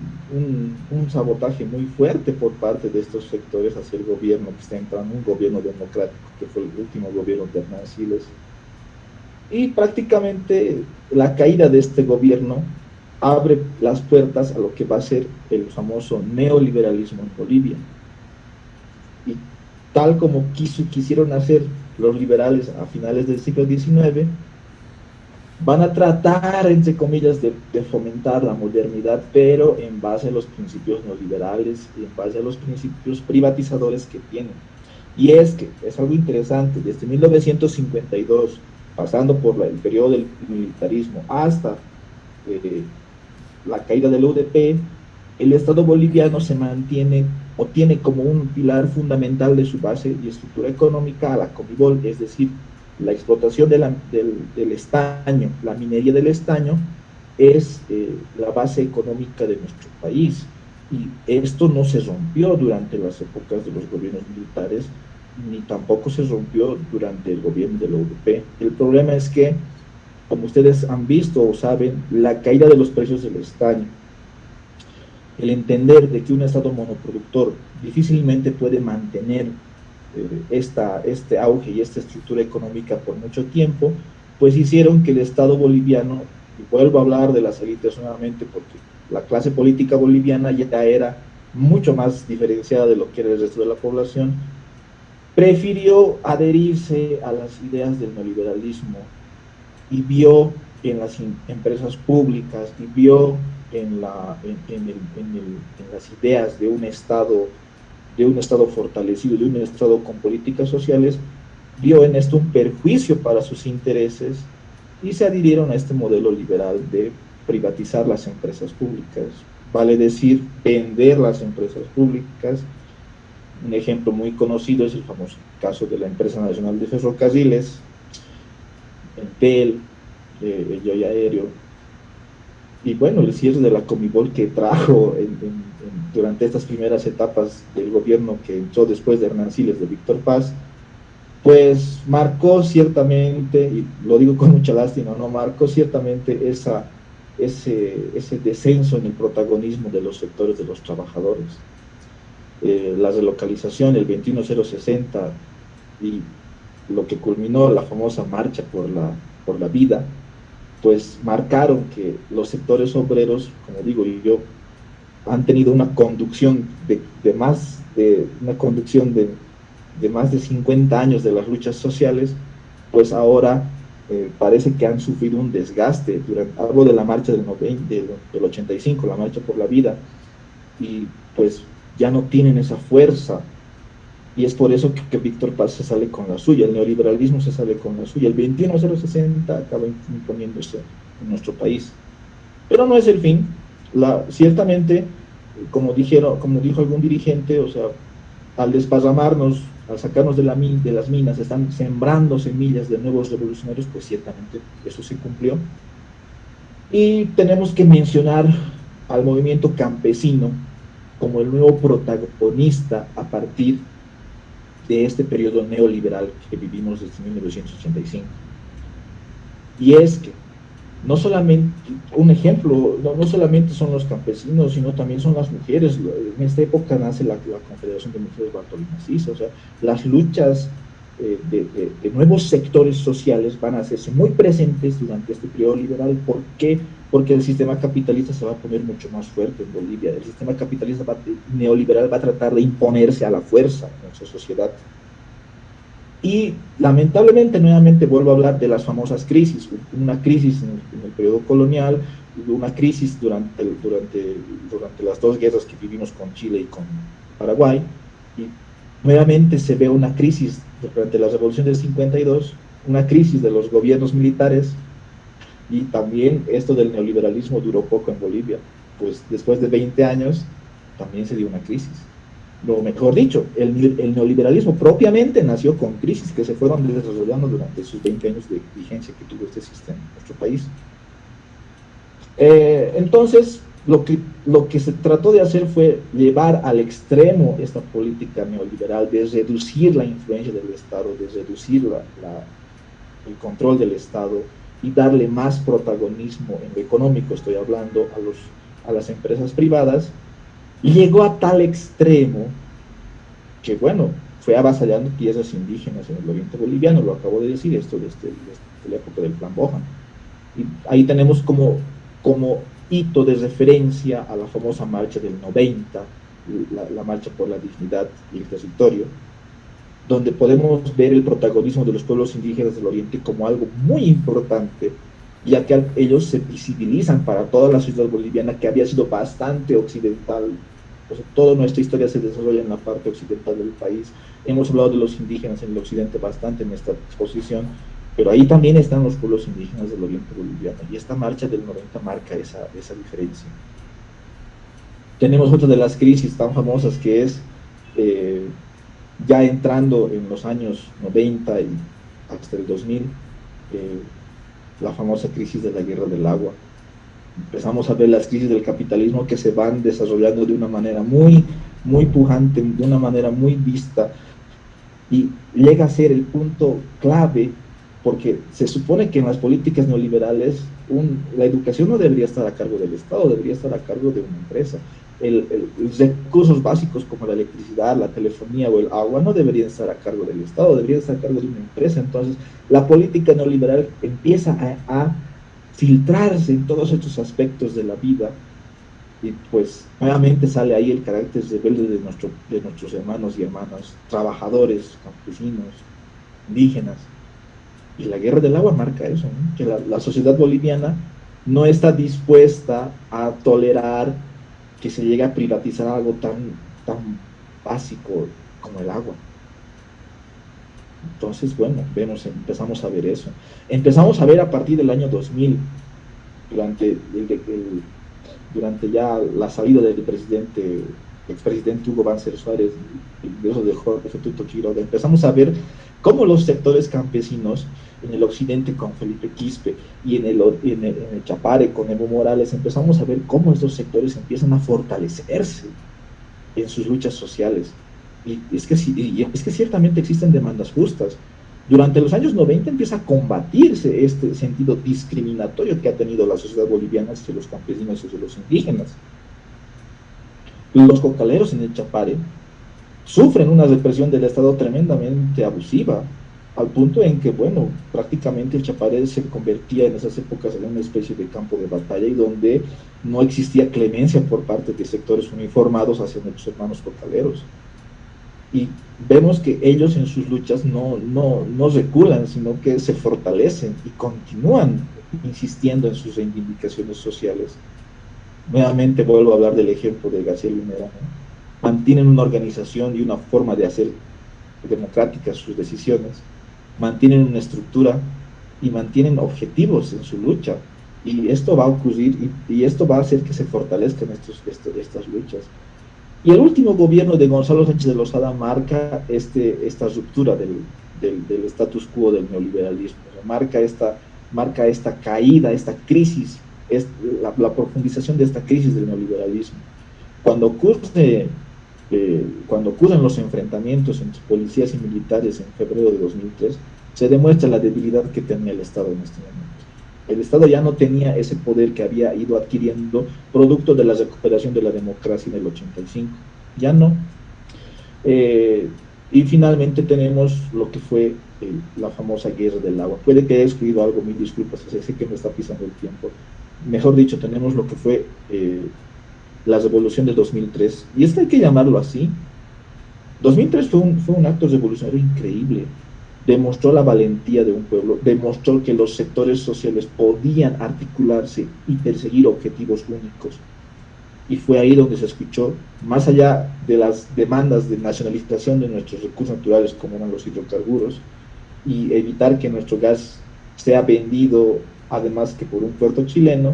sabotaje muy fuerte por parte de estos sectores hacia el gobierno que está entrando, un gobierno democrático, que fue el último gobierno de Hernán Siles. Y prácticamente la caída de este gobierno abre las puertas a lo que va a ser el famoso neoliberalismo en Bolivia. Y tal como quisieron hacer los liberales a finales del siglo XIX, van a tratar, entre comillas, de, de, fomentar la modernidad, pero en base a los principios neoliberales y en base a los principios privatizadores que tienen. Y es que es algo interesante, desde 1952, pasando por el periodo del militarismo hasta eh, la caída del UDP, el Estado boliviano se mantiene o tiene como un pilar fundamental de su base y estructura económica a la Comibol, es decir, la explotación de la, del, del, estaño, la minería del estaño, es eh, la base económica de nuestro país. Y esto no se rompió durante las épocas de los gobiernos militares, ni tampoco se rompió durante el gobierno de la UDP. El problema es que, como ustedes han visto o saben, la caída de los precios del estaño, el entender de que un Estado monoproductor difícilmente puede mantener eh, esta, este auge y esta estructura económica por mucho tiempo, pues hicieron que el Estado boliviano, y vuelvo a hablar de las élites nuevamente porque la clase política boliviana ya era mucho más diferenciada de lo que era el resto de la población, prefirió adherirse a las ideas del neoliberalismo y vio en las empresas públicas y vio en, la, en, en, el, en las ideas de un Estado de un Estado fortalecido, de un Estado con políticas sociales, vio en esto un perjuicio para sus intereses y se adhirieron a este modelo liberal de privatizar las empresas públicas, vale decir, vender las empresas públicas. Un ejemplo muy conocido es el famoso caso de la empresa nacional de ferrocarriles, el TEL, eh, Aéreo, y bueno, el cierre de la Comibol que trajo durante estas primeras etapas del gobierno que entró después de Hernán Siles, de Víctor Paz, pues marcó ciertamente, y lo digo con mucha lástima, ¿no? marcó ciertamente esa, ese, ese descenso en el protagonismo de los sectores de los trabajadores. Eh, la relocalización, el 21060 y lo que culminó la famosa marcha por la, por la vida, pues marcaron que los sectores obreros, como digo, yo han tenido una conducción de, de más de una conducción de, de, más de 50 años de las luchas sociales, pues ahora eh, parece que han sufrido un desgaste. Durante, hablo de la marcha del, 90, del, del 85, la marcha por la vida, y pues ya no tienen esa fuerza. Y es por eso que, Víctor Paz se sale con la suya, el neoliberalismo se sale con la suya. El 21060 acaba imponiéndose en nuestro país. Pero no es el fin. La, ciertamente, como, dijeron, como dijo algún dirigente, o sea, al desparramarnos, al sacarnos de, la, de las minas, están sembrando semillas de nuevos revolucionarios, pues ciertamente eso se cumplió. Y tenemos que mencionar al movimiento campesino como el nuevo protagonista a partir de este periodo neoliberal que vivimos desde 1985. Y es que no solamente, un ejemplo, no, solamente son los campesinos, sino también son las mujeres. En esta época nace la, Confederación de Mujeres Bartolinas o sea, las luchas eh, de, nuevos sectores sociales van a hacerse muy presentes durante este periodo liberal. ¿Por qué? Porque el sistema capitalista se va a poner mucho más fuerte en Bolivia. El sistema capitalista neoliberal va a tratar de imponerse a la fuerza en nuestra sociedad. Y lamentablemente, nuevamente vuelvo a hablar de las famosas crisis, una crisis en el, periodo colonial, una crisis durante, durante, durante las dos guerras que vivimos con Chile y con Paraguay, y nuevamente se ve una crisis durante la revolución del 52, una crisis de los gobiernos militares, y también esto del neoliberalismo duró poco en Bolivia, pues después de 20 años también se dio una crisis lo mejor dicho, el, neoliberalismo propiamente nació con crisis que se fueron desarrollando durante sus 20 años de vigencia que tuvo este sistema en nuestro país. Eh, entonces, lo que, lo que se trató de hacer fue llevar al extremo esta política neoliberal, de reducir la influencia del Estado, de reducir el control del Estado y darle más protagonismo en lo económico, estoy hablando a, los, a las empresas privadas, llegó a tal extremo que, bueno, fue avasallando tierras indígenas en el oriente boliviano, lo acabo de decir, esto desde, la época del plan Bojan. Y ahí tenemos como, como hito de referencia a la famosa marcha del 90, la, la marcha por la dignidad y el territorio, donde podemos ver el protagonismo de los pueblos indígenas del oriente como algo muy importante ya que ellos se visibilizan para toda la ciudad boliviana que había sido bastante occidental. toda nuestra historia se desarrolla en la parte occidental del país. Hemos hablado de los indígenas en el occidente bastante en esta exposición, pero ahí también están los pueblos indígenas del oriente boliviano y esta marcha del 90 marca esa, esa diferencia. Tenemos otra de las crisis tan famosas que es eh, ya entrando en los años 90 y hasta el 2000, la famosa crisis de la guerra del agua. Empezamos a ver las crisis del capitalismo que se van desarrollando de una manera muy, muy pujante, de una manera muy vista, y llega a ser el punto clave, porque se supone que en las políticas neoliberales la educación no debería estar a cargo del Estado, debería estar a cargo de una empresa el, los recursos básicos como la electricidad, la telefonía o el agua no deberían estar a cargo del Estado, deberían estar a cargo de una empresa. Entonces, la política neoliberal empieza a, filtrarse en todos estos aspectos de la vida y pues nuevamente sale ahí el carácter rebelde de, nuestro, de nuestros hermanos y hermanas, trabajadores, campesinos, indígenas. Y la guerra del agua marca eso, que la, la sociedad boliviana no está dispuesta a tolerar que se llegue a privatizar algo tan, tan básico como el agua. Entonces, bueno, vemos, empezamos a ver eso. Empezamos a ver a partir del año 2000, durante, el, durante ya la salida del presidente, expresidente Hugo Banzer Suárez, y eso de Jorge Tuto Quiroga, empezamos a ver cómo los sectores campesinos en el occidente con Felipe Quispe y en el, en el, Chapare con Evo Morales, empezamos a ver cómo estos sectores empiezan a fortalecerse en sus luchas sociales. Y es que, y es que ciertamente existen demandas justas. Durante los años 90 empieza a combatirse este sentido discriminatorio que ha tenido la sociedad boliviana hacia los campesinos y hacia los indígenas. Los cocaleros en el Chapare sufren una represión del Estado tremendamente abusiva, al punto en que, bueno, prácticamente el Chapare se convertía en esas épocas en una especie de campo de batalla y donde no existía clemencia por parte de sectores uniformados hacia nuestros hermanos cocaleros. Y vemos que ellos en sus luchas no, no, no reculan, sino que se fortalecen y continúan insistiendo en sus reivindicaciones sociales. Nuevamente vuelvo a hablar del ejemplo de García Lunera, mantienen una organización y una forma de hacer democráticas sus decisiones, mantienen una estructura y mantienen objetivos en su lucha. Y esto va a ocurrir y, esto va a hacer que se fortalezcan estos, estas luchas. Y el último gobierno de Gonzalo Sánchez de Lozada marca este, esta ruptura del, del, status quo del neoliberalismo, marca, esta, marca esta caída, esta crisis, es, la, la, profundización de esta crisis del neoliberalismo. Cuando ocurre eh, cuando ocurren los enfrentamientos entre policías y militares en febrero de 2003, se demuestra la debilidad que tenía el Estado en este momento. El Estado ya no tenía ese poder que había ido adquiriendo producto de la recuperación de la democracia en el 85. Ya no. Eh, y finalmente tenemos lo que fue eh, la famosa guerra del agua. Puede que haya escrito algo, mil disculpas, sé que me está pisando el tiempo. Mejor dicho, tenemos lo que fue la revolución de 2003. Y esto hay que llamarlo así. 2003 fue un, fue un acto revolucionario increíble. Demostró la valentía de un pueblo, demostró que los sectores sociales podían articularse y perseguir objetivos únicos. Y fue ahí donde se escuchó, más allá de las demandas de nacionalización de nuestros recursos naturales, como eran los hidrocarburos, y evitar que nuestro gas sea vendido, además que por un puerto chileno,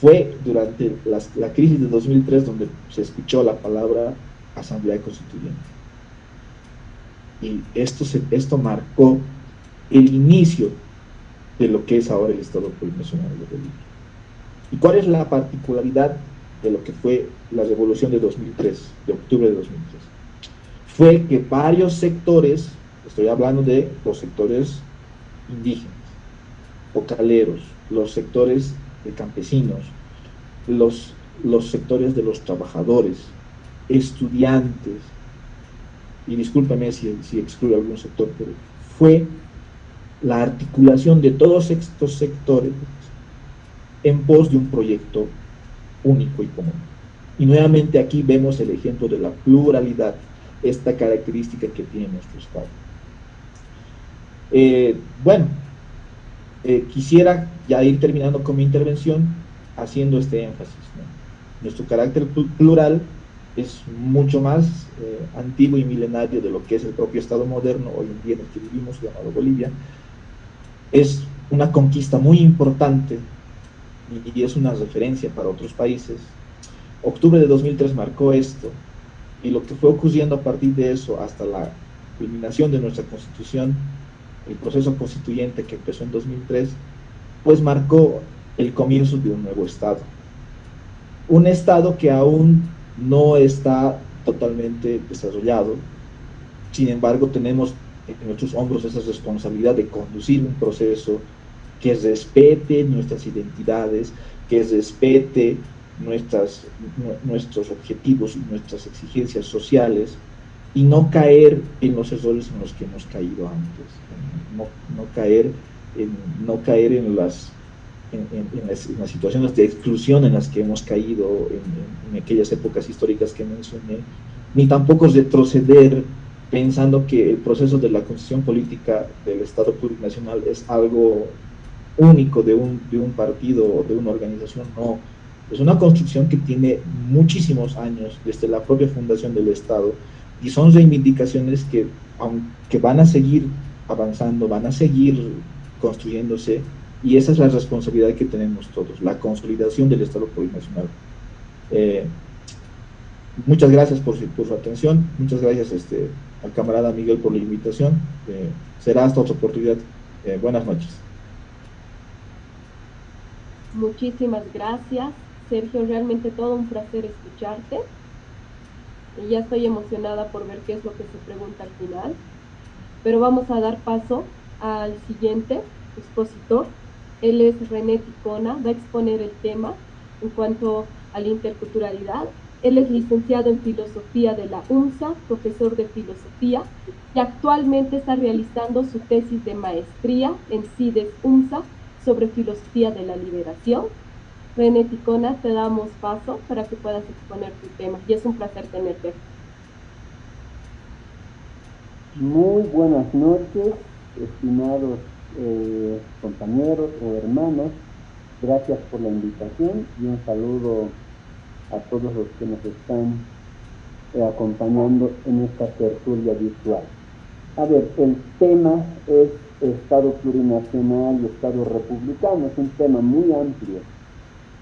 fue durante la crisis de 2003 donde se escuchó la palabra Asamblea Constituyente. Y esto, esto marcó el inicio de lo que es ahora el Estado Plurinacional de Bolivia. ¿Y cuál es la particularidad de lo que fue la revolución de 2003, de octubre de 2003? Fue que varios sectores, estoy hablando de los sectores indígenas, vocaleros, los sectores de campesinos, los, los sectores de los trabajadores, estudiantes, y discúlpeme si, si excluyo algún sector, pero fue la articulación de todos estos sectores en pos de un proyecto único y común. Y nuevamente aquí vemos el ejemplo de la pluralidad, esta característica que tiene nuestro Estado. Eh, bueno, eh, quisiera ya ir terminando con mi intervención haciendo este énfasis. Nuestro carácter plural es mucho más eh, antiguo y milenario de lo que es el propio Estado moderno hoy en día en el que vivimos, llamado Bolivia. Es una conquista muy importante y, es una referencia para otros países. Octubre de 2003 marcó esto y lo que fue ocurriendo a partir de eso hasta la culminación de nuestra constitución el proceso constituyente que empezó en 2003, pues marcó el comienzo de un nuevo Estado. Un Estado que aún no está totalmente desarrollado, sin embargo tenemos en nuestros hombros esa responsabilidad de conducir un proceso que respete nuestras identidades, que respete nuestras, nuestros objetivos y nuestras exigencias sociales y no caer en los errores en los que hemos caído antes no, caer, en, no caer en las, en, las, situaciones de exclusión en las que hemos caído en, aquellas épocas históricas que mencioné, ni tampoco retroceder pensando que el proceso de la constitución política del Estado plurinacional es algo único de un, de un partido o de una organización, no. Es una construcción que tiene muchísimos años desde la propia fundación del Estado y son reivindicaciones que, aunque van a seguir avanzando, van a seguir construyéndose y esa es la responsabilidad que tenemos todos, la consolidación del Estado plurinacional. Eh, muchas gracias por su, atención, muchas gracias este, al camarada Miguel por la invitación, eh, será hasta otra oportunidad. Eh, buenas noches. Muchísimas gracias, Sergio, realmente todo un placer escucharte. Y ya estoy emocionada por ver qué es lo que se pregunta al final pero vamos a dar paso al siguiente expositor. Él es René Ticona, va a exponer el tema en cuanto a la interculturalidad. Él es licenciado en Filosofía de la UNSA, profesor de Filosofía, y actualmente está realizando su tesis de maestría en CIDES UNSA sobre Filosofía de la Liberación. René Ticona, te damos paso para que puedas exponer tu tema, y es un placer tenerte. Muy buenas noches, estimados eh, compañeros o hermanos. Gracias por la invitación y un saludo a todos los que nos están eh, acompañando en esta tertulia virtual. A ver, el tema es Estado plurinacional y Estado republicano, es un tema muy amplio.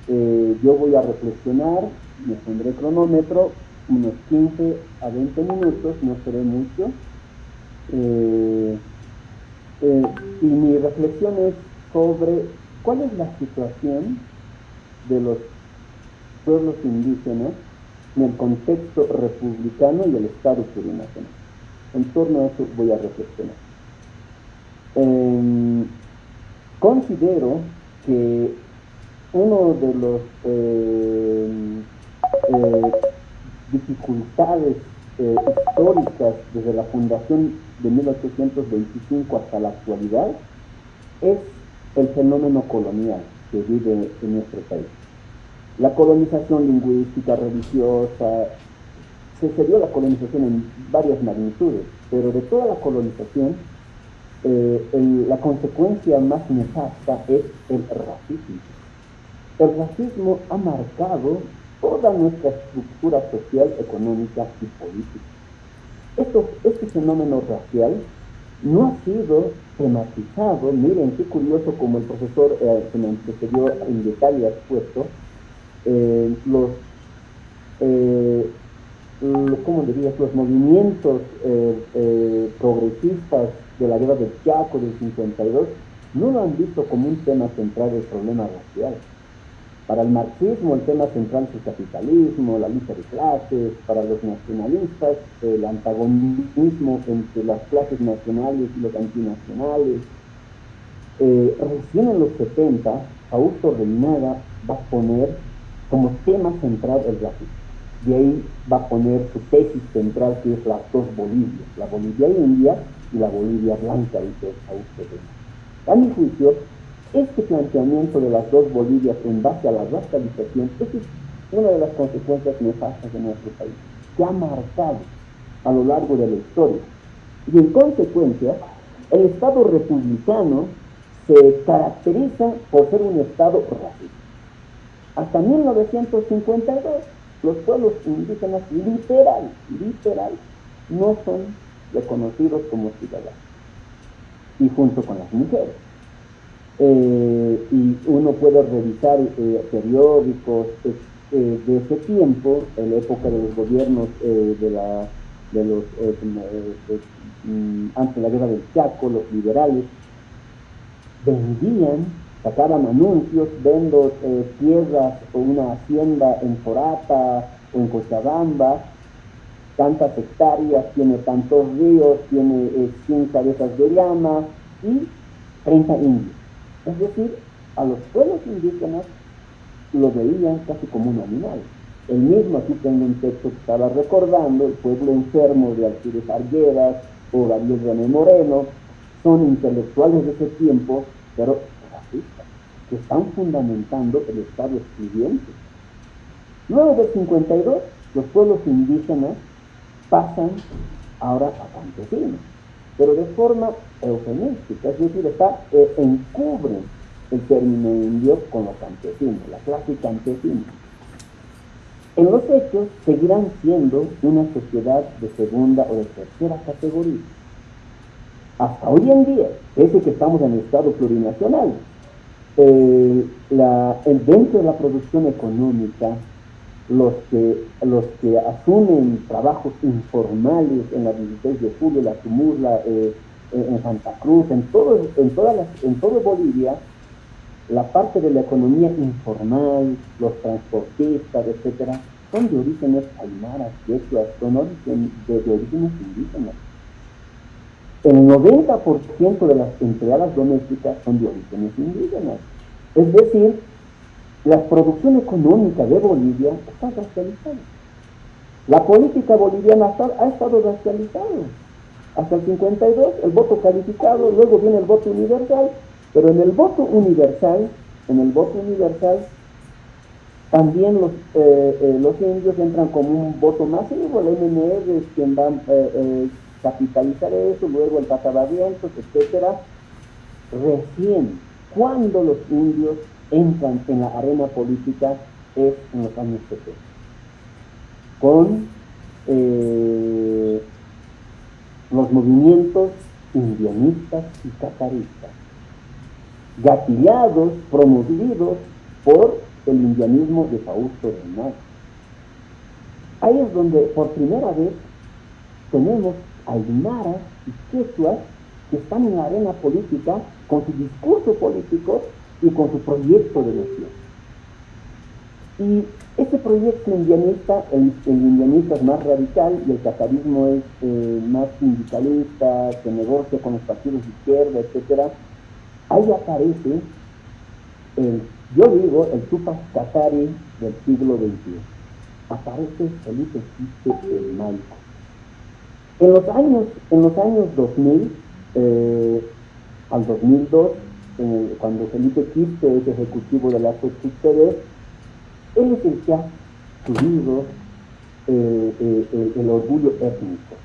Eh, yo voy a reflexionar, me pondré cronómetro, unos 15 a 20 minutos, no seré mucho. Eh, y mi reflexión es sobre cuál es la situación de los pueblos indígenas en el contexto republicano y el Estado plurinacional. En torno a eso voy a reflexionar. Em, considero que uno de los em, eh, dificultades eh, históricas desde la fundación de 1825 hasta la actualidad es el fenómeno colonial que vive en nuestro país. La colonización lingüística, religiosa, se dio la colonización en varias magnitudes, pero de toda la colonización, eh, la consecuencia más nefasta es el racismo. El racismo ha marcado toda nuestra estructura social, económica y política. Esto, este fenómeno racial no ha sido tematizado, miren qué curioso como el profesor eh, que me antecedió en detalle ha expuesto, eh, los, eh, ¿cómo dirías? los movimientos eh, progresistas de la guerra del Chaco del 52 no lo han visto como un tema central del problema racial. Para el marxismo el tema central es el capitalismo, la lucha de clases, para los nacionalistas el antagonismo entre las clases nacionales y los antinacionales. recién en los 70, Augusto Reinaga va a poner como tema central el racismo. De ahí va a poner su tesis central que es las dos Bolivias, la Bolivia india y la Bolivia blanca, dice Augusto A mi juicio, este planteamiento de las dos Bolivias en base a la racialización es una de las consecuencias nefastas de nuestro país, que ha marcado a lo largo de la historia. Y en consecuencia, el Estado republicano se caracteriza por ser un Estado racista. Hasta 1952, los pueblos indígenas literal, literal, no son reconocidos como ciudadanos. Y junto con las mujeres. Eh, y uno puede revisar eh, periódicos eh, de ese tiempo, en la época de los gobiernos de la, de los, mm, antes de la guerra del Chaco, los liberales, vendían sacaban anuncios, vendo tierras o una hacienda en Forata o en Cochabamba, tantas hectáreas, tiene tantos ríos, tiene eh, 100 cabezas de llama y 30 indios. Es decir, a los pueblos indígenas lo veían casi como un animal. El mismo, aquí tengo un texto que estaba recordando, el pueblo enfermo de Alcides Arguedas o Gabriel René Moreno, son intelectuales de ese tiempo, pero que están fundamentando el Estado excluyente. Luego del 52, los pueblos indígenas pasan ahora a campesinos, pero de forma eufemística, es decir, está, eh, encubren el término indio con los campesinos, la clase campesina. En los hechos seguirán siendo una sociedad de segunda o de tercera categoría. Hasta hoy en día, ese que estamos en el Estado plurinacional, eh, el, dentro de la producción económica, los que, los que asumen trabajos informales en la 16 de julio, la Tumurla, eh, en Santa Cruz, en todo, en, todas las, en todo Bolivia, la parte de la economía informal, los transportistas, etcétera, son de orígenes aymaras, quechuas, son de, de orígenes indígenas. El 90% de las empleadas domésticas son de orígenes indígenas. Es decir, la producción económica de Bolivia está racializada. La política boliviana ha estado racializada. Hasta el 52 el voto calificado, luego viene el voto universal, pero en el voto universal, en el voto universal, también los, eh, eh, los indios entran como un voto masivo, el MNR es quien va a eh, capitalizar eso, luego el Patavavientos, etcétera. Recién, cuando los indios entran en la arena política, es en los años 70. Con movimientos indianistas y cataristas, gatillados, promovidos por el indianismo de Fausto Renal. Ahí es donde por primera vez tenemos aymaras y quechuas que están en la arena política con su discurso político y con su proyecto de nación. Y este proyecto indianista, el, indianista es más radical y el catarismo es eh, más sindicalista, que negocia con los partidos de izquierda, etc. Ahí aparece, el, yo digo, el Tupac Catari del siglo XXI. Aparece Felipe Quispe el Maico. En los años, en los años 2000 eh, al 2002, cuando Felipe Quispe es ejecutivo de la CCTV, él es el que ha subido eh, eh, el, orgullo étnico.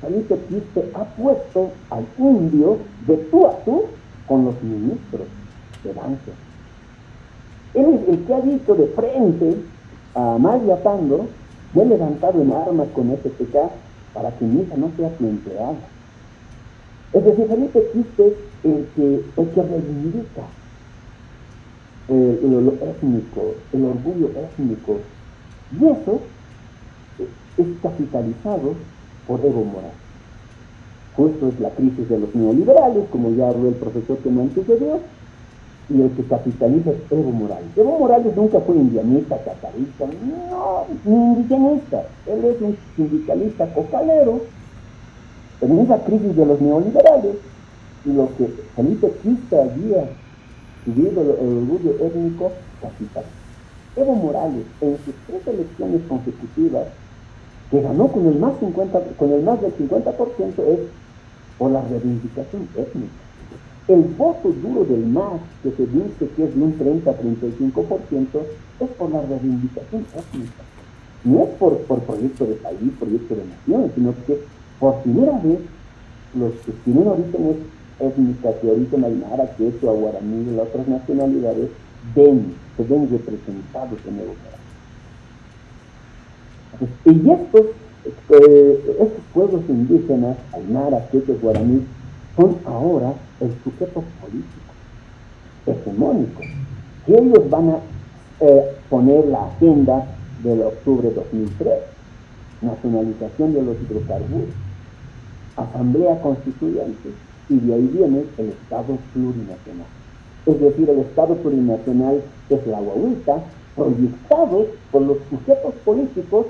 Felipe Quispe ha puesto al indio de tú a tú con los ministros de danza. Él es el que ha dicho de frente a María Pando, me he levantado en armas con SPK para que mi hija no sea tu empleada. Es decir, Felipe Quispe es el que, el que reivindica eh, el, étnico, el orgullo étnico. Y eso es capitalizado por Evo Morales. Justo es la crisis de los neoliberales, como ya habló el profesor que me antecedió, y el que capitaliza es Evo Morales. Evo Morales nunca fue indianista, catarista, no, ni indigenista. Él es un sindicalista cocalero, en esa crisis de los neoliberales, y lo que Quista había subido el, orgullo étnico capital. Evo Morales, en sus tres elecciones consecutivas, que ganó con el más, 50, con el más del 50%, es por la reivindicación étnica. El voto duro del MAS, que se dice que es de un 30-35%, es por la reivindicación étnica. No es por, por proyecto de país, proyecto de nación, sino que por primera vez los que tienen orígenes étnicas de origen aymara, quechua, guaraní y las otras nacionalidades ven, se ven representados en el Y estos, eh, estos pueblos indígenas, aymara, quechua, guaraní, son ahora el sujeto político, hegemónico, que ellos van a eh, poner la agenda del octubre de 2003, nacionalización de los hidrocarburos, asamblea constituyente, y de ahí viene el Estado plurinacional. Es decir, el Estado plurinacional es la guaguita proyectado por los sujetos políticos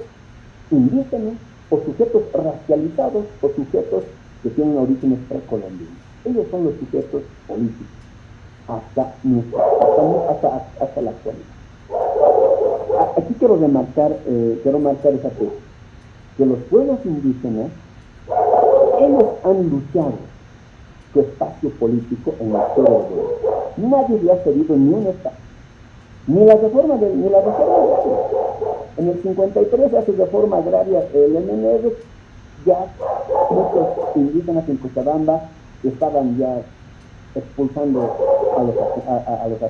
indígenas o sujetos racializados o sujetos que tienen orígenes precolombinos. Ellos son los sujetos políticos hasta, hasta, hasta, la actualidad. Aquí quiero remarcar, eh, quiero marcar esa cosa, que los pueblos indígenas, ellos han luchado su espacio político en la historia de Nadie le ha cedido ni un espacio. Ni la reforma, de, ni la reforma agraria. En el 53 hace reforma agraria el MNR, ya muchos indígenas en Cochabamba estaban ya expulsando a los, a, los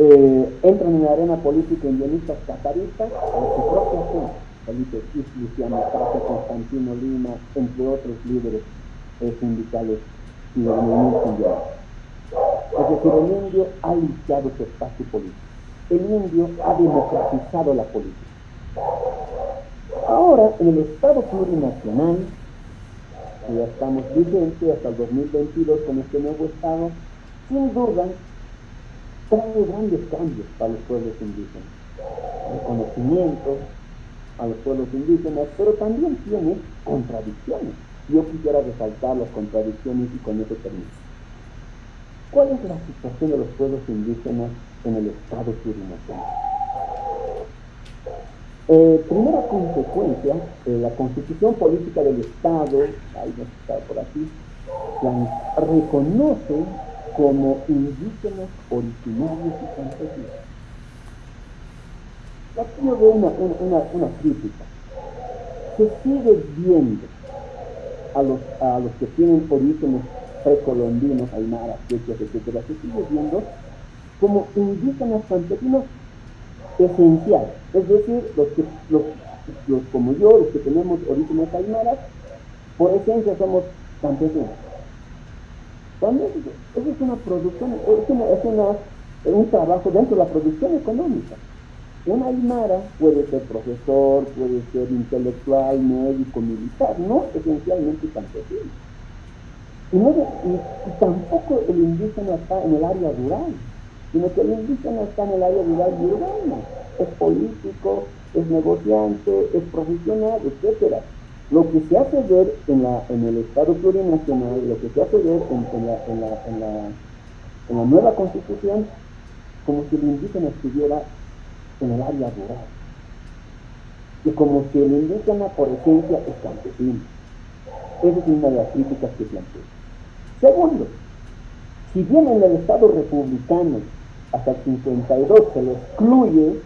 eh, entran en la arena política indianistas cataristas a su propia gente. Felipe Luciano Constantino Lima, entre otros líderes sindicales y del movimiento. Es decir, el indio ha limpiado su espacio político. El indio ha democratizado la política. Ahora, en el Estado plurinacional, que ya estamos vigentes hasta el 2022 con este nuevo Estado, sin duda trae grandes cambios para los pueblos indígenas. Reconocimiento a los pueblos indígenas, pero también tiene contradicciones yo quisiera resaltar las contradicciones y con eso termino. ¿Cuál es la situación de los pueblos indígenas en el Estado plurinacional? Eh, primera consecuencia, eh, la constitución política del Estado, ahí no está por aquí, la reconoce como indígenas originarios y campesinos. Aquí yo veo una, una, una crítica. Se sigue viendo a los, a los que tienen orígenes precolombinos, aymaras, quechuas, etcétera, se sigue viendo como indígenas campesinos esenciales. Es decir, los, que, los, los como yo, los que tenemos orígenes aymaras, por esencia somos campesinos. Eso es una producción, es, una, es un trabajo dentro de la producción económica. Un aymara puede ser profesor, puede ser intelectual, médico, militar, no esencialmente campesino. Y, no y, tampoco el indígena está en el área rural, sino que el indígena está en el área rural y urbana. Es político, es negociante, es profesional, etcétera. Lo que se hace ver en, la, en el Estado plurinacional, lo que se hace ver en, la, en, la, en, la, la nueva constitución, como si el indígena estuviera en el área rural. Y como si el indígena por esencia es campesino. Esa es una de las críticas que planteo. Segundo, si bien en el Estado republicano hasta el 52 se lo excluye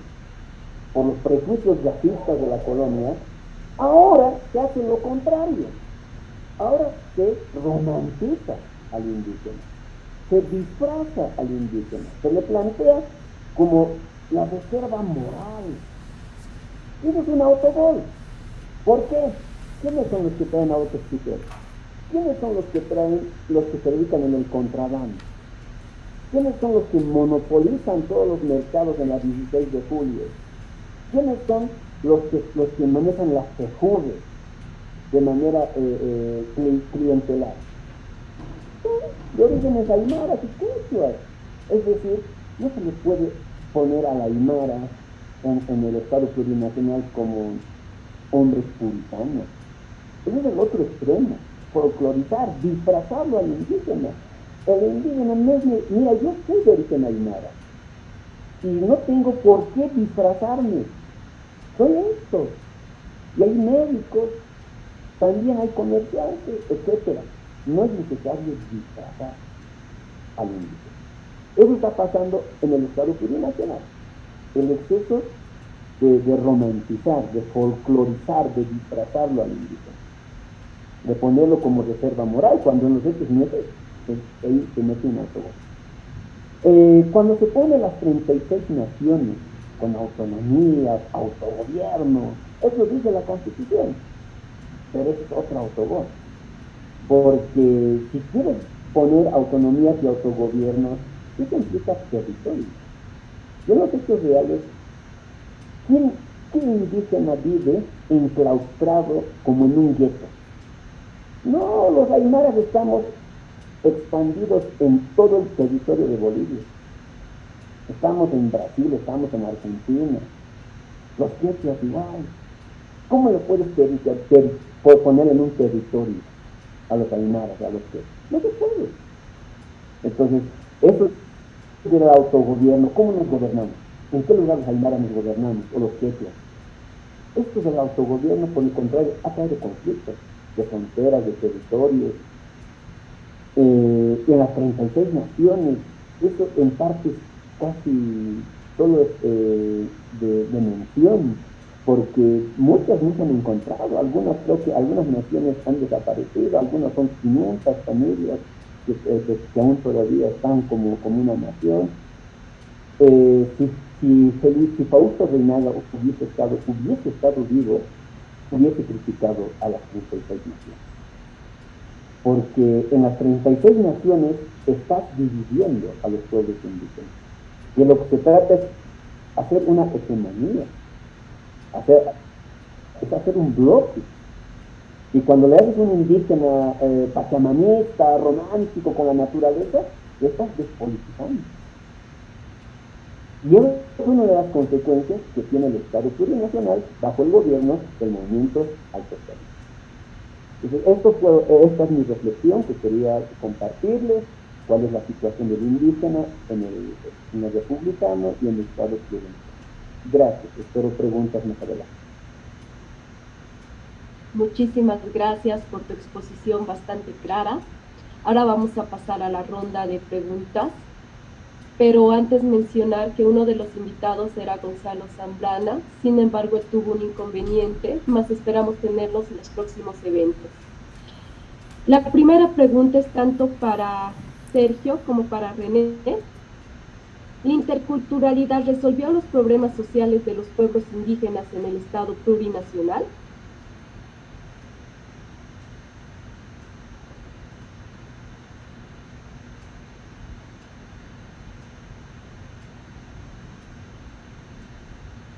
por los prejuicios racistas de la colonia, ahora se hace lo contrario. Ahora se romantiza al indígena, se disfraza al indígena, se le plantea como la reserva moral. Eso es un autogol. ¿Por qué? ¿Quiénes son los que traen autos ¿Quiénes son los que traen, los que se dedican en el contrabando? ¿Quiénes son los que monopolizan todos los mercados en la 16 de julio? ¿Quiénes son los que, los que manejan las tejudes de manera eh, eh, clientelar? De orígenes aymaras y quechuas. Es decir, no se les puede poner a la aymara en, el Estado plurinacional como hombres puritanos. Ese es el otro extremo folclorizar, disfrazarlo al indígena. El indígena no es, mira, yo soy de origen aymara y no tengo por qué disfrazarme. Soy esto. Y hay médicos, también hay comerciantes, etc. No es necesario disfrazar al indígena. Eso está pasando en el Estado plurinacional. El exceso de, romantizar, de folclorizar, de disfrazarlo al indígena de ponerlo como reserva moral, cuando en los hechos mete, pues, ahí se mete un autogol. Eh, cuando se pone las 36 naciones con autonomía, autogobierno, eso dice la Constitución, pero es otro autogol. Porque si quieres poner autonomías y autogobierno, eso implica territorio. En los hechos reales, ¿quién, ¿quién indígena vive enclaustrado como en un gueto? No, los aymaras estamos expandidos en todo el territorio de Bolivia. Estamos en Brasil, estamos en Argentina. Los quechas igual. ¿Cómo le puedes poner en un territorio a los aymaras, a los quechas? No se puede. Entonces, eso es del autogobierno. ¿Cómo nos gobernamos? ¿En qué lugar los aymaras nos gobernamos? O los quechas. Esto del autogobierno, por el contrario, de conflictos de fronteras, de territorios, eh, en las 36 naciones, eso en parte casi solo es eh, de, mención, porque muchas no se han encontrado, algunas creo que algunas naciones han desaparecido, algunas son 500 familias que, eh, que, aún todavía están como, como una nación. si, si, si Fausto Reinaga hubiese estado, hubiese estado vivo, hubiese criticado a las 36 naciones. Porque en las 36 naciones estás dividiendo a los pueblos indígenas. Y lo que se trata es hacer una hegemonía, hacer, es hacer un bloque. Y cuando le haces un indígena eh, pachamanista, romántico con la naturaleza, le estás despolitizando. Y es una de las consecuencias que tiene el Estado plurinacional bajo el gobierno del movimiento autocrático. Entonces, esto esta es mi reflexión que quería compartirles, cuál es la situación del indígena en el, en republicano y en el Estado plurinacional. Gracias, espero preguntas más adelante. Muchísimas gracias por tu exposición bastante clara. Ahora vamos a pasar a la ronda de preguntas pero antes mencionar que uno de los invitados era Gonzalo Zambrana, sin embargo tuvo un inconveniente, más esperamos tenerlos en los próximos eventos. La primera pregunta es tanto para Sergio como para René. ¿La interculturalidad resolvió los problemas sociales de los pueblos indígenas en el Estado plurinacional?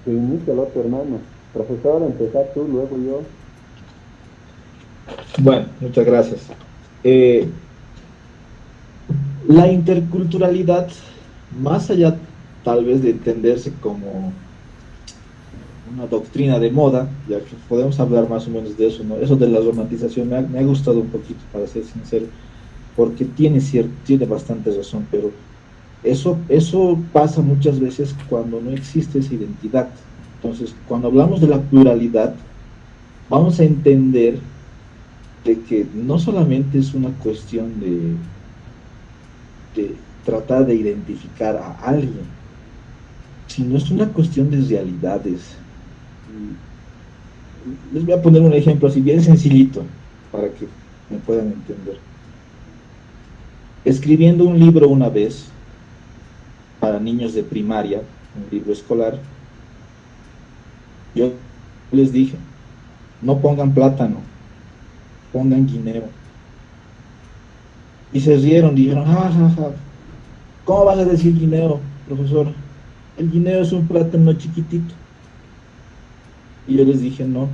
Que inicie el otro hermano. Profesor, empezar tú, luego yo. Bueno, muchas gracias. Eh, la interculturalidad, más allá tal vez de entenderse como una doctrina de moda, ya que podemos hablar más o menos de eso, ¿no? Eso de la romantización me ha, me ha gustado un poquito, para ser sincero, porque tiene, cierto, tiene bastante razón, pero eso, eso pasa muchas veces cuando no existe esa identidad. Entonces, cuando hablamos de la pluralidad, vamos a entender de que no solamente es una cuestión de, tratar de identificar a alguien, sino es una cuestión de realidades. Les voy a poner un ejemplo así bien sencillito para que me puedan entender. Escribiendo un libro una vez para niños de primaria, un libro escolar, yo les dije, no pongan plátano, pongan guineo. Y se rieron, dijeron, ja, ja, ja, ¿cómo vas a decir guineo, profesor? El guineo es un plátano chiquitito. Y yo les dije, no,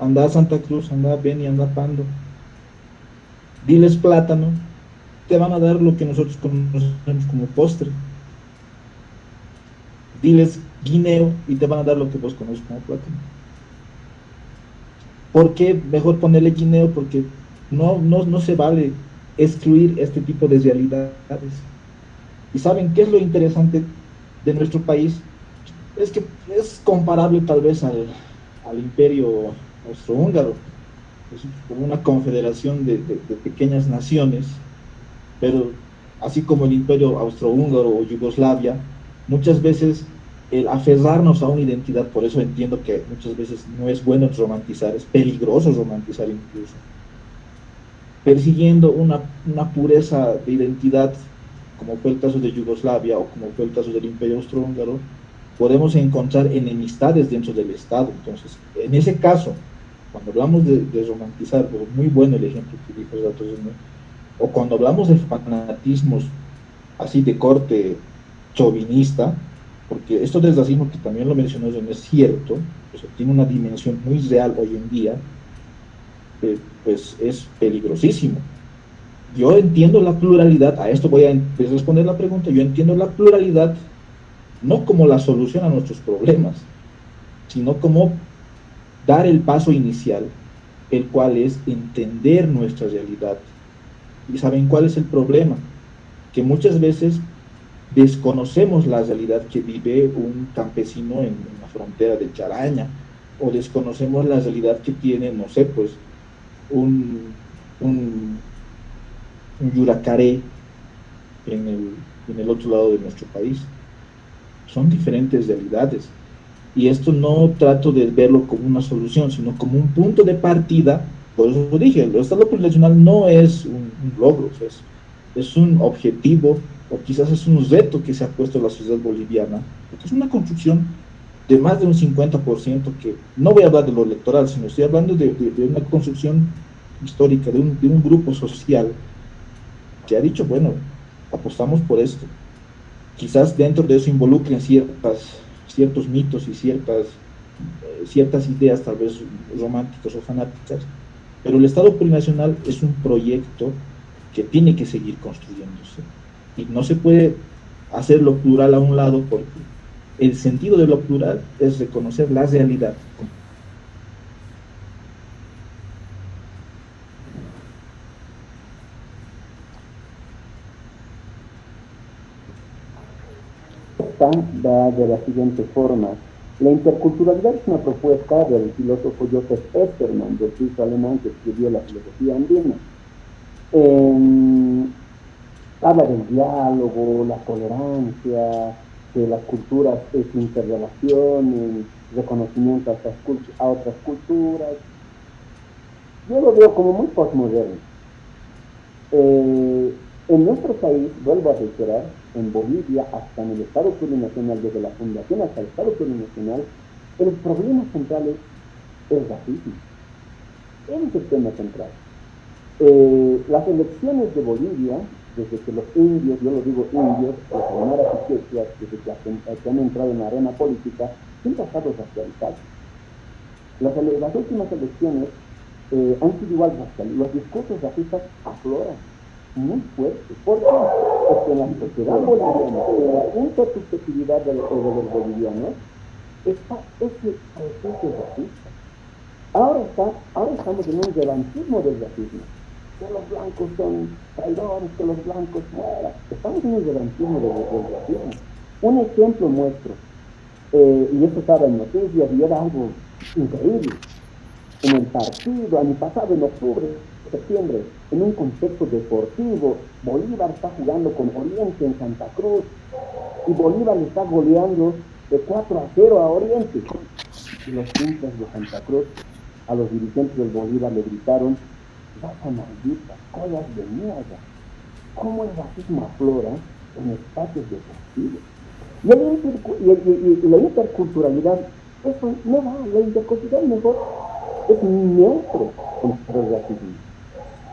anda a Santa Cruz, anda a Beni, anda a Pando. Diles plátano, te van a dar lo que nosotros conocemos como postre. Diles guineo y te van a dar lo que vos conoces como plátano. ¿Por qué mejor ponerle guineo? Porque no, no, no se vale excluir este tipo de realidades. ¿Y saben qué es lo interesante de nuestro país? Es que es comparable tal vez al, al imperio austrohúngaro. Es como una confederación de, pequeñas naciones, pero así como el imperio austrohúngaro o Yugoslavia, muchas veces el aferrarnos a una identidad, por eso entiendo que muchas veces no es bueno romantizar, es peligroso romantizar incluso. Persiguiendo una, una pureza de identidad, como fue el caso de Yugoslavia o como fue el caso del Imperio Austrohúngaro, podemos encontrar enemistades dentro del Estado. Entonces, en ese caso, cuando hablamos de, de romantizar, pues muy bueno el ejemplo que dijo Datos o cuando hablamos de fanatismos así de corte chauvinista, porque esto del racismo que también lo mencionó es cierto, o sea, tiene una dimensión muy real hoy en día, eh, pues es peligrosísimo. Yo entiendo la pluralidad, a esto voy a responder la pregunta, yo entiendo la pluralidad no como la solución a nuestros problemas, sino como dar el paso inicial, el cual es entender nuestra realidad. ¿Y saben cuál es el problema? Que muchas veces desconocemos la realidad que vive un campesino en, la frontera de Charaña, o desconocemos la realidad que tiene, no sé, pues, un, un, un yuracaré en el, en el otro lado de nuestro país. Son diferentes realidades. Y esto no trato de verlo como una solución, sino como un punto de partida. Por eso dije, el Estado plurinacional no es un, logro, es, es un objetivo o quizás es un reto que se ha puesto la sociedad boliviana, porque es una construcción de más de un 50%, que no voy a hablar de lo electoral, sino estoy hablando de una construcción histórica, de un, de un, grupo social que ha dicho, bueno, apostamos por esto. Quizás dentro de eso involucren ciertas, ciertos mitos y ciertas, eh, ciertas ideas tal vez románticas o fanáticas, pero el Estado plurinacional es un proyecto que tiene que seguir construyéndose y no se puede hacer lo plural a un lado porque el sentido de lo plural es reconocer la realidad. va de la siguiente forma. La interculturalidad es una propuesta del filósofo Joseph Esterman, del suizo alemán que escribió la filosofía andina. Eh, habla del diálogo, la tolerancia, que las culturas es interrelación, reconocimiento a otras, a otras culturas. Yo lo veo como muy postmoderno. Eh, en nuestro país, vuelvo a reiterar, en Bolivia, hasta en el Estado plurinacional, desde la fundación hasta el Estado plurinacional, el problema central es el racismo. Es el tema central. Eh, las elecciones de Bolivia desde que los indios, yo lo digo indios, los aymaras y quechuas, desde que, que han entrado en la arena política, siempre ha estado racializado. Las, las últimas elecciones eh, han sido igual raciales. Los discursos racistas afloran muy fuertes. ¿Por qué? Porque en la sociedad boliviana, en la intersubjetividad de los, bolivianos, está ese proceso racista. Ahora, está, ahora estamos en un revanchismo del racismo. Que los blancos son traidores, que los blancos mueran. Estamos en un revanchismo del, racismo. Un ejemplo nuestro, eh, y esto estaba en noticias y era algo increíble. En el partido, año pasado, en octubre, septiembre, en un contexto deportivo, Bolívar está jugando con Oriente en Santa Cruz y Bolívar le está goleando de 4 a 0 a Oriente. Y los hinchas de Santa Cruz a los dirigentes del Bolívar le gritaron, raza maldita, collas de mierda. ¿Cómo el racismo aflora en espacios deportivos? Y, el la interculturalidad, eso no va, la interculturalidad mejor es neutro contra el racismo.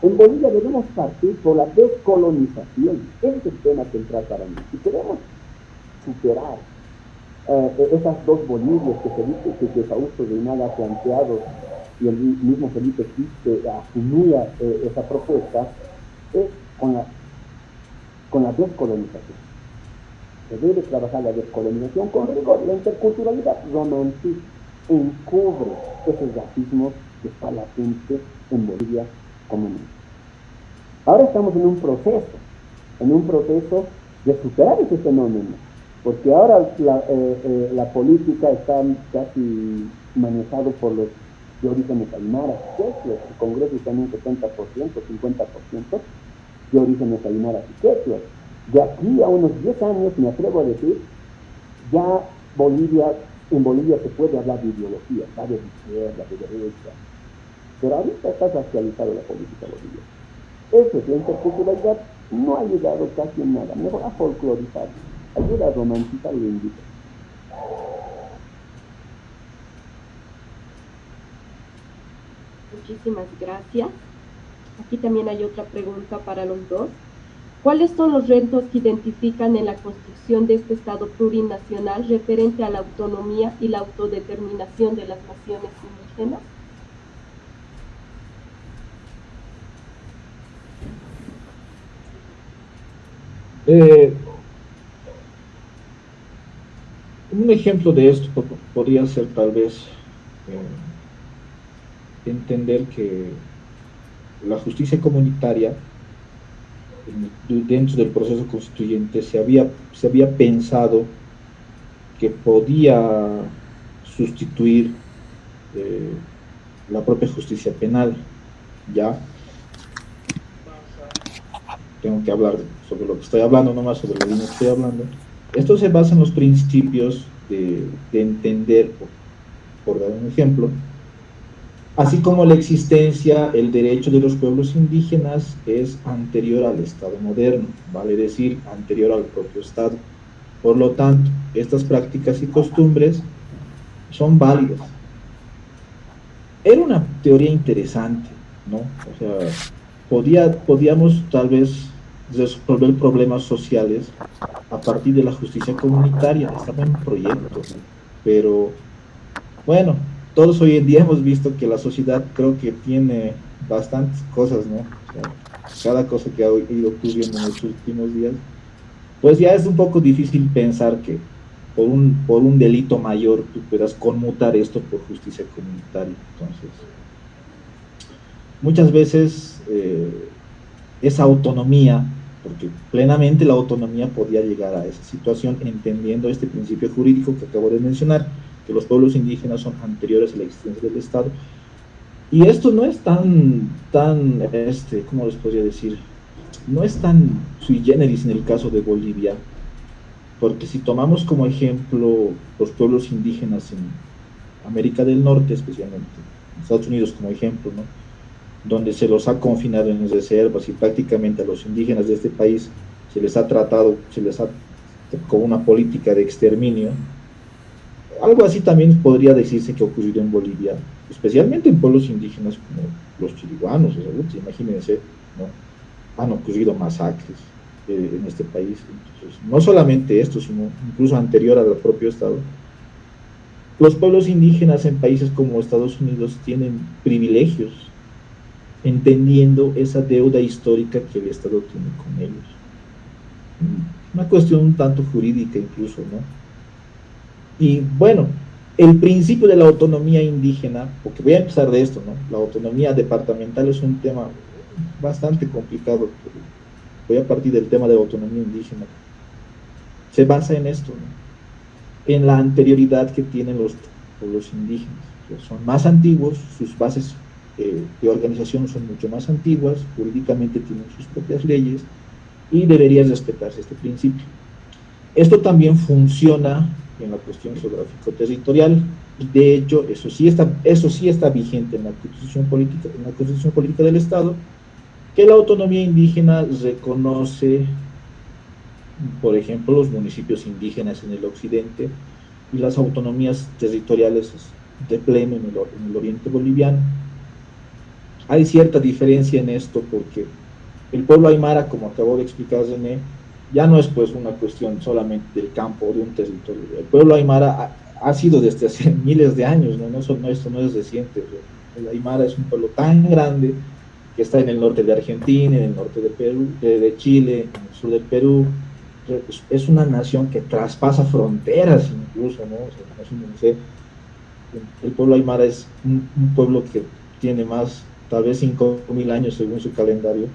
En Bolivia debemos partir por la descolonización. Ese es el tema central para mí. Si queremos superar eh, esas dos Bolivias que, Felipe, que, que Fausto Reinal ha planteado y el mismo Felipe Quispe asumía eh, esa propuesta, es con la, con la descolonización. Se debe trabajar la descolonización con rigor. La interculturalidad romantiza, encubre ese racismo que está latente en Bolivia Ahora estamos en un proceso, en un proceso de superar ese fenómeno, porque ahora la, eh, eh, la política está casi manejado por los de orígenes aymaras, el Congreso está en un 70%, 50% de orígenes aymaras y quechuas. De aquí a unos 10 años, me atrevo a decir, ya Bolivia, en Bolivia se puede hablar de ideología, de izquierda, de derecha, pero ahorita está racializada la política boliviana. Eso es la interculturalidad, no ha ayudado casi en nada, mejor a folclorizar, ayuda a romantizar lo indica. Muchísimas gracias. Aquí también hay otra pregunta para los dos. ¿Cuáles son los retos que identifican en la construcción de este Estado plurinacional referente a la autonomía y la autodeterminación de las naciones indígenas? Eh, un ejemplo de esto podría ser tal vez eh, entender que la justicia comunitaria dentro del proceso constituyente se había, se había pensado que podía sustituir eh, la propia justicia penal, ¿ya? tengo que hablar sobre lo que estoy hablando, no más sobre lo que estoy hablando. Esto se basa en los principios de, entender, por, dar un ejemplo, así como la existencia, el derecho de los pueblos indígenas es anterior al Estado moderno, vale decir, anterior al propio Estado. Por lo tanto, estas prácticas y costumbres son válidas. Era una teoría interesante, ¿no? O sea, podía, podíamos tal vez resolver problemas sociales a partir de la justicia comunitaria. Estaba en proyecto, pero bueno, todos hoy en día hemos visto que la sociedad creo que tiene bastantes cosas, ¿no? cada cosa que ha ido ocurriendo en los últimos días, pues ya es un poco difícil pensar que por un, por un delito mayor tú puedas conmutar esto por justicia comunitaria. Entonces, muchas veces eh, esa autonomía porque plenamente la autonomía podía llegar a esa situación entendiendo este principio jurídico que acabo de mencionar, que los pueblos indígenas son anteriores a la existencia del Estado. Y esto no es tan, tan, este, ¿cómo les podría decir? No es tan sui generis en el caso de Bolivia, porque si tomamos como ejemplo los pueblos indígenas en América del Norte, especialmente, en Estados Unidos como ejemplo, ¿no? Donde se los ha confinado en reservas y prácticamente a los indígenas de este país se les ha tratado, se les ha con una política de exterminio. Algo así también podría decirse que ha ocurrido en Bolivia, especialmente en pueblos indígenas como los chiriguanos, imagínense, ¿no? han ocurrido masacres eh, en este país. Entonces, no solamente esto, sino incluso anterior al propio Estado. los pueblos indígenas en países como Estados Unidos tienen privilegios, entendiendo esa deuda histórica que el Estado tiene con ellos. Una cuestión un tanto jurídica incluso, ¿no? Y bueno, el principio de la autonomía indígena, porque voy a empezar de esto, ¿no? La autonomía departamental es un tema bastante complicado. Voy a partir del tema de la autonomía indígena. Se basa en esto, ¿no? En la anterioridad que tienen los pueblos indígenas. son más antiguos, sus bases eh, de organización son mucho más antiguas, jurídicamente tienen sus propias leyes y debería respetarse este principio. Esto también funciona en la cuestión geográfico-territorial y de hecho eso sí, está, eso sí está vigente en la Constitución Política, en la Constitución Política del Estado, que la autonomía indígena reconoce, por ejemplo, los municipios indígenas en el occidente y las autonomías territoriales de pleno en el, oriente boliviano. Hay cierta diferencia en esto porque el pueblo aymara, como acabó de explicar ya no es pues una cuestión solamente del campo o de un territorio. El pueblo aymara ha, sido desde hace miles de años, ¿no? No, esto no es reciente. El aymara es un pueblo tan grande que está en el norte de Argentina, en el norte de, Perú, de, Chile, en el sur del Perú. Es una nación que traspasa fronteras incluso, ¿no? el pueblo aymara es un pueblo que tiene más, tal vez 5.000 años según su calendario,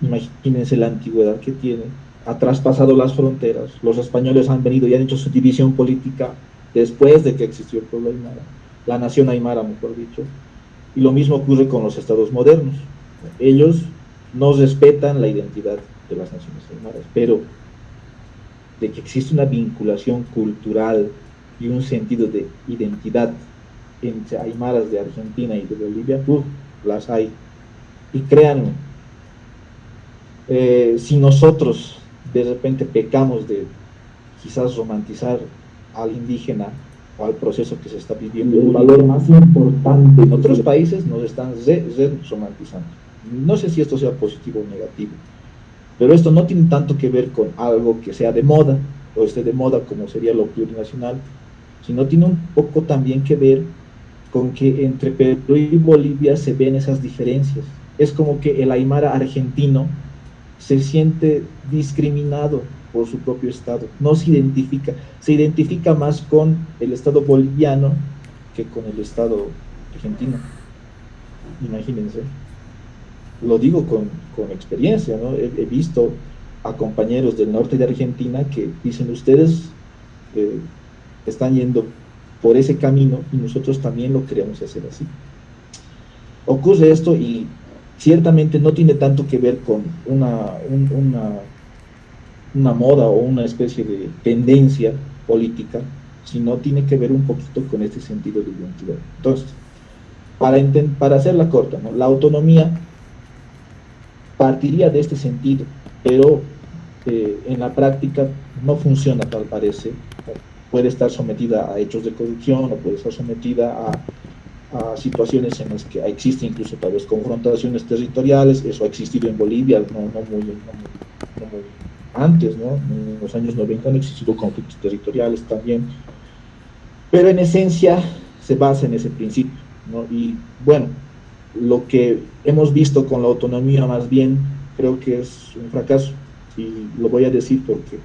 imagínense la antigüedad que tiene, ha traspasado las fronteras, los españoles han venido y han hecho su división política después de que existió el pueblo aymara, la nación aymara, mejor dicho, y lo mismo ocurre con los estados modernos. Ellos no respetan la identidad de las naciones aymaras, pero de que existe una vinculación cultural y un sentido de identidad entre aymaras de Argentina y de Bolivia, las hay. Y créanme, eh, si nosotros de repente pecamos de quizás romantizar al indígena o al proceso que se está viviendo, el valor más importante en otros países nos están romantizando. No sé si esto sea positivo o negativo, pero esto no tiene tanto que ver con algo que sea de moda o esté de moda como sería lo plurinacional, sino tiene un poco también que ver con que entre Perú y Bolivia se ven esas diferencias. Es como que el aymara argentino se siente discriminado por su propio Estado, no se identifica, se identifica más con el Estado boliviano que con el Estado argentino. Imagínense. Lo digo con, experiencia, ¿no? He, visto a compañeros del norte de Argentina que dicen, ustedes eh, están yendo por ese camino y nosotros también lo queremos hacer así. Ocurre esto y ciertamente no tiene tanto que ver con una, una, moda o una especie de tendencia política, sino tiene que ver un poquito con este sentido de identidad. Entonces, para, para hacerla corta, la autonomía partiría de este sentido, pero eh, en la práctica no funciona tal parece. Puede estar sometida a hechos de corrupción o puede estar sometida a a situaciones en las que existen incluso tal vez confrontaciones territoriales, eso ha existido en Bolivia, no, muy, antes, ¿no? en los años 90 han existido conflictos territoriales también, pero en esencia se basa en ese principio, ¿no? y bueno, lo que hemos visto con la autonomía más bien creo que es un fracaso, y lo voy a decir porque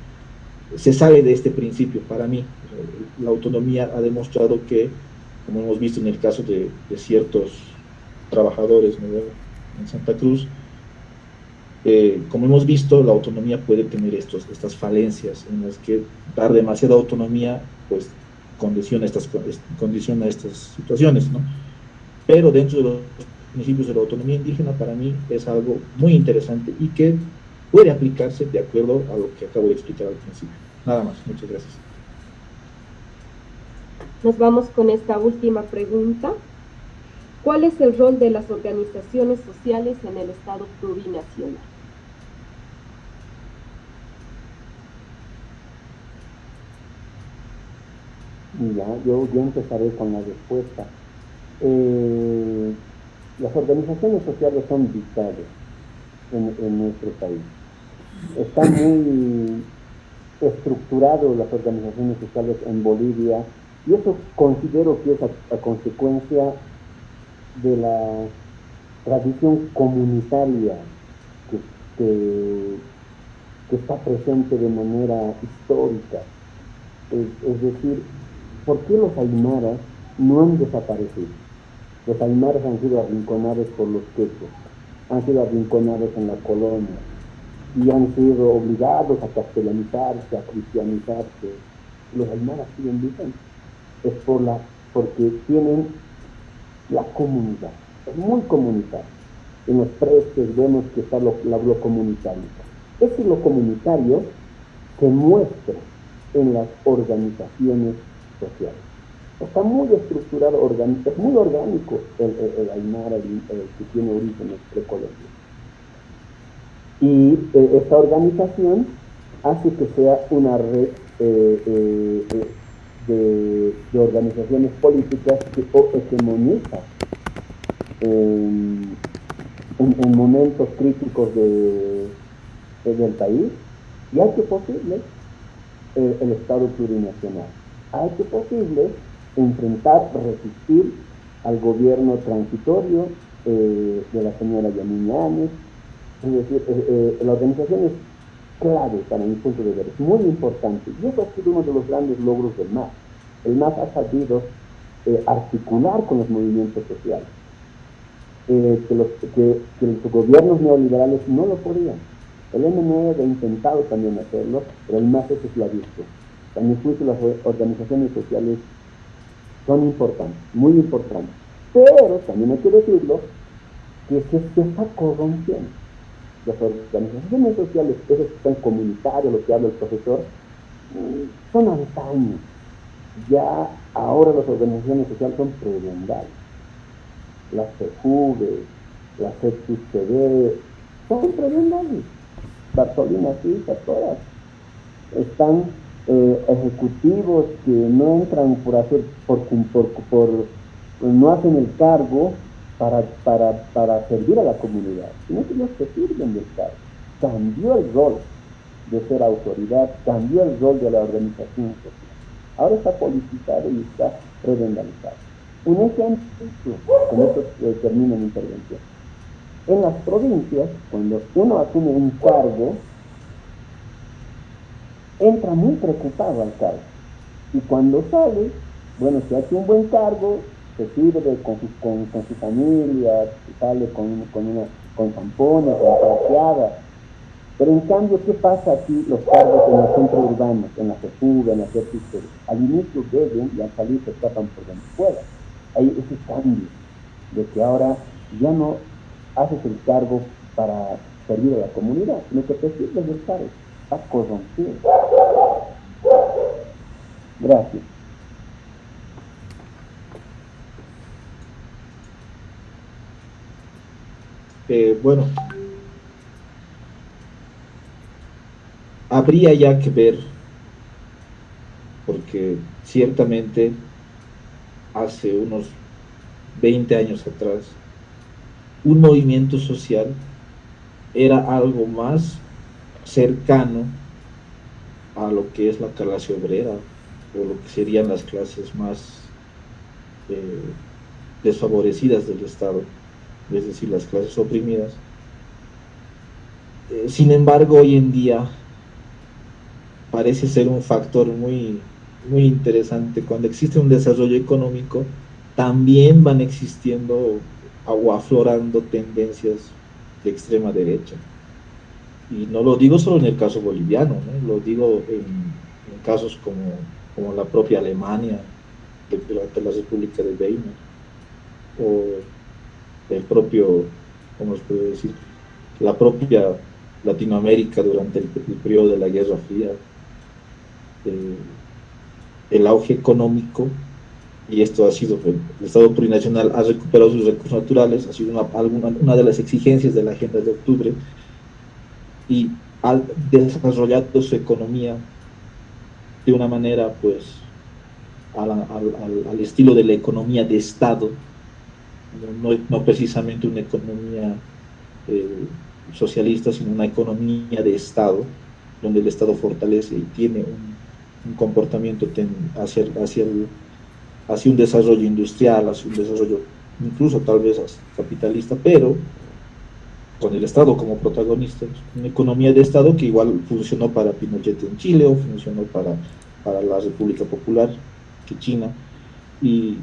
se sale de este principio para mí, la autonomía ha demostrado que como hemos visto en el caso de, ciertos trabajadores en Santa Cruz, eh, como hemos visto, la autonomía puede tener estos, estas falencias en las que dar demasiada autonomía pues condiciona estas, condiciona estas situaciones. ¿no? Pero dentro de los principios de la autonomía indígena, para mí es algo muy interesante y que puede aplicarse de acuerdo a lo que acabo de explicar al principio. Nada más, muchas gracias. Nos vamos con esta última pregunta. ¿Cuál es el rol de las organizaciones sociales en el Estado plurinacional? Ya, yo, empezaré con la respuesta. Eh, las organizaciones sociales son vitales en, en nuestro país. Están muy estructuradas las organizaciones sociales en Bolivia Y eso considero que es a, consecuencia de la tradición comunitaria que, que, está presente de manera histórica. Es, decir, ¿por qué los aymaras no han desaparecido? Los aymaras han sido arrinconados por los quechos, han sido arrinconados en la colonia y han sido obligados a castellanizarse, a cristianizarse. Los aymaras siguen vigentes es por la, porque tienen la comunidad, es muy comunitario. En los precios vemos que está lo, lo comunitario. Ese lo comunitario se muestra en las organizaciones sociales. Está muy estructurado, es muy orgánico el, el, Aymara que tiene orígenes precolombianos. Y eh, esta organización hace que sea una red eh, eh, de, organizaciones políticas que hegemonizan en, en, momentos críticos de, del país y hay que posible el Estado plurinacional. Hay que posible enfrentar, resistir al gobierno transitorio de la señora Yamini Es decir, eh, la organización es clave para mi punto de ver, es muy importante. Y eso ha sido uno de los grandes logros del MAS. El MAS ha sabido eh, articular con los movimientos sociales, eh, que, los, que, los gobiernos neoliberales no lo podían. El MNE ha intentado también hacerlo, pero el MAS eso lo ha visto. También juicio las organizaciones sociales son importantes, muy importantes. Pero también hay que decirlo, que se, se está corrompiendo las organizaciones sociales, esos que están comunitarios, lo que habla el profesor, son antaños. Ya ahora las organizaciones sociales son prebendales. Las CEJUV, las CEXUCD, son prebendales. Bartolina Suiza, todas. Están eh, ejecutivos que no entran por hacer, por, por, no hacen el cargo para, para, para servir a la comunidad, sino que los que sirven del Estado. Cambió el rol de ser autoridad, cambió el rol de la organización social. Ahora está politizado y está revendalizado. Un ejemplo, con esto eh, termina mi intervención. En las provincias, cuando uno asume un cargo, entra muy preocupado al cargo. Y cuando sale, bueno, si hace un buen cargo, se sirve con su, con, su familia, sale con, con, una, con zampones, con plateadas. Pero en cambio, ¿qué pasa aquí los cargos en los centros urbanos, en la fuga, en la CEPIC? Al inicio beben y al salir se escapan por donde pueda. Hay ese cambio de que ahora ya no haces el cargo para servir a la comunidad, sino que te sirves del cargo. Estás corrompido. Gracias. Eh, bueno, habría ya que ver, porque ciertamente hace unos 20 años atrás, un movimiento social era algo más cercano a lo que es la clase obrera o lo que serían las clases más eh, desfavorecidas del Estado es decir, las clases oprimidas. Eh, sin embargo, hoy en día parece ser un factor muy, muy interesante. Cuando existe un desarrollo económico, también van existiendo o aflorando tendencias de extrema derecha. Y no lo digo solo en el caso boliviano, lo digo en, casos como, como, la propia Alemania, durante la República de Weimar, o el propio, ¿cómo se puede decir? La propia Latinoamérica durante el, periodo de la Guerra Fría, eh, el auge económico, y esto ha sido, el Estado plurinacional ha recuperado sus recursos naturales, ha sido una, alguna, una de las exigencias de la Agenda de Octubre, y ha desarrollado su economía de una manera, pues, al, al estilo de la economía de Estado, no, precisamente una economía eh, socialista, sino una economía de Estado, donde el Estado fortalece y tiene un, comportamiento hacia, hacia, un desarrollo industrial, hacia un desarrollo incluso tal vez capitalista, pero con el Estado como protagonista, una economía de Estado que igual funcionó para Pinochet en Chile o funcionó para, para la República Popular que China, y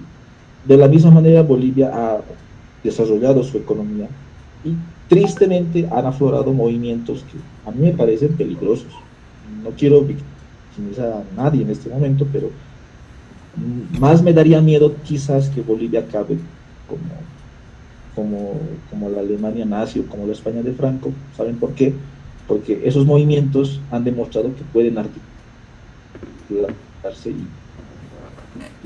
de la misma manera Bolivia ha desarrollado su economía y tristemente han aflorado movimientos que a mí me parecen peligrosos. No quiero victimizar a nadie en este momento, pero más me daría miedo quizás que Bolivia acabe como, como, como la Alemania nazi o como la España de Franco. ¿Saben por qué? Porque esos movimientos han demostrado que pueden articularse y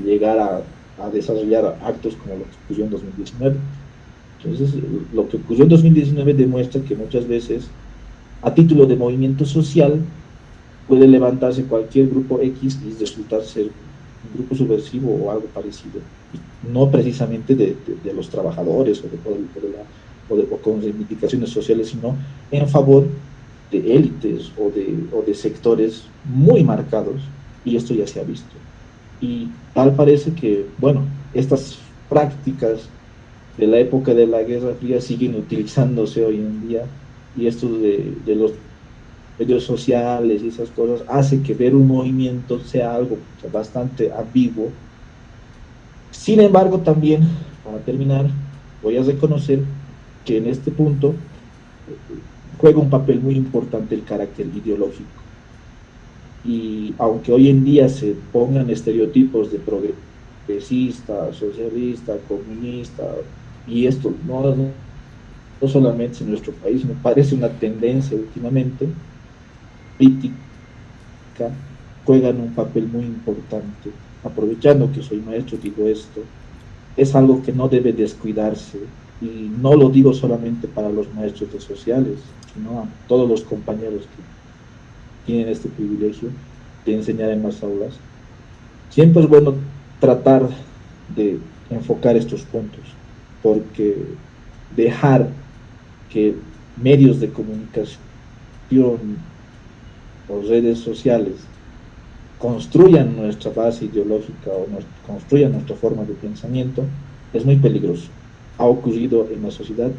llegar a, a desarrollar actos como lo que ocurrió en 2019. Entonces, lo que ocurrió en 2019 demuestra que muchas veces, a título de movimiento social, puede levantarse cualquier grupo X y resultar ser un grupo subversivo o algo parecido, no precisamente de, los trabajadores o, de, o, de, o, con reivindicaciones sociales, sino en favor de élites o de, o de sectores muy marcados, y esto ya se ha visto. Y tal parece que, bueno, estas prácticas de la época de la Guerra Fría siguen utilizándose hoy en día y esto de, los medios sociales y esas cosas hace que ver un movimiento sea algo bastante ambiguo. Sin embargo, también, para terminar, voy a reconocer que en este punto juega un papel muy importante el carácter ideológico. Y aunque hoy en día se pongan estereotipos de progresista, socialista, comunista, y esto no, no solamente en nuestro país, me parece una tendencia últimamente, política, juegan un papel muy importante. Aprovechando que soy maestro, digo esto, es algo que no debe descuidarse, y no lo digo solamente para los maestros de sociales, sino a todos los compañeros que tienen este privilegio de enseñar en las aulas. Siempre es bueno tratar de enfocar estos puntos porque dejar que medios de comunicación o redes sociales construyan nuestra base ideológica o construyan nuestra forma de pensamiento es muy peligroso. Ha ocurrido en la sociedad,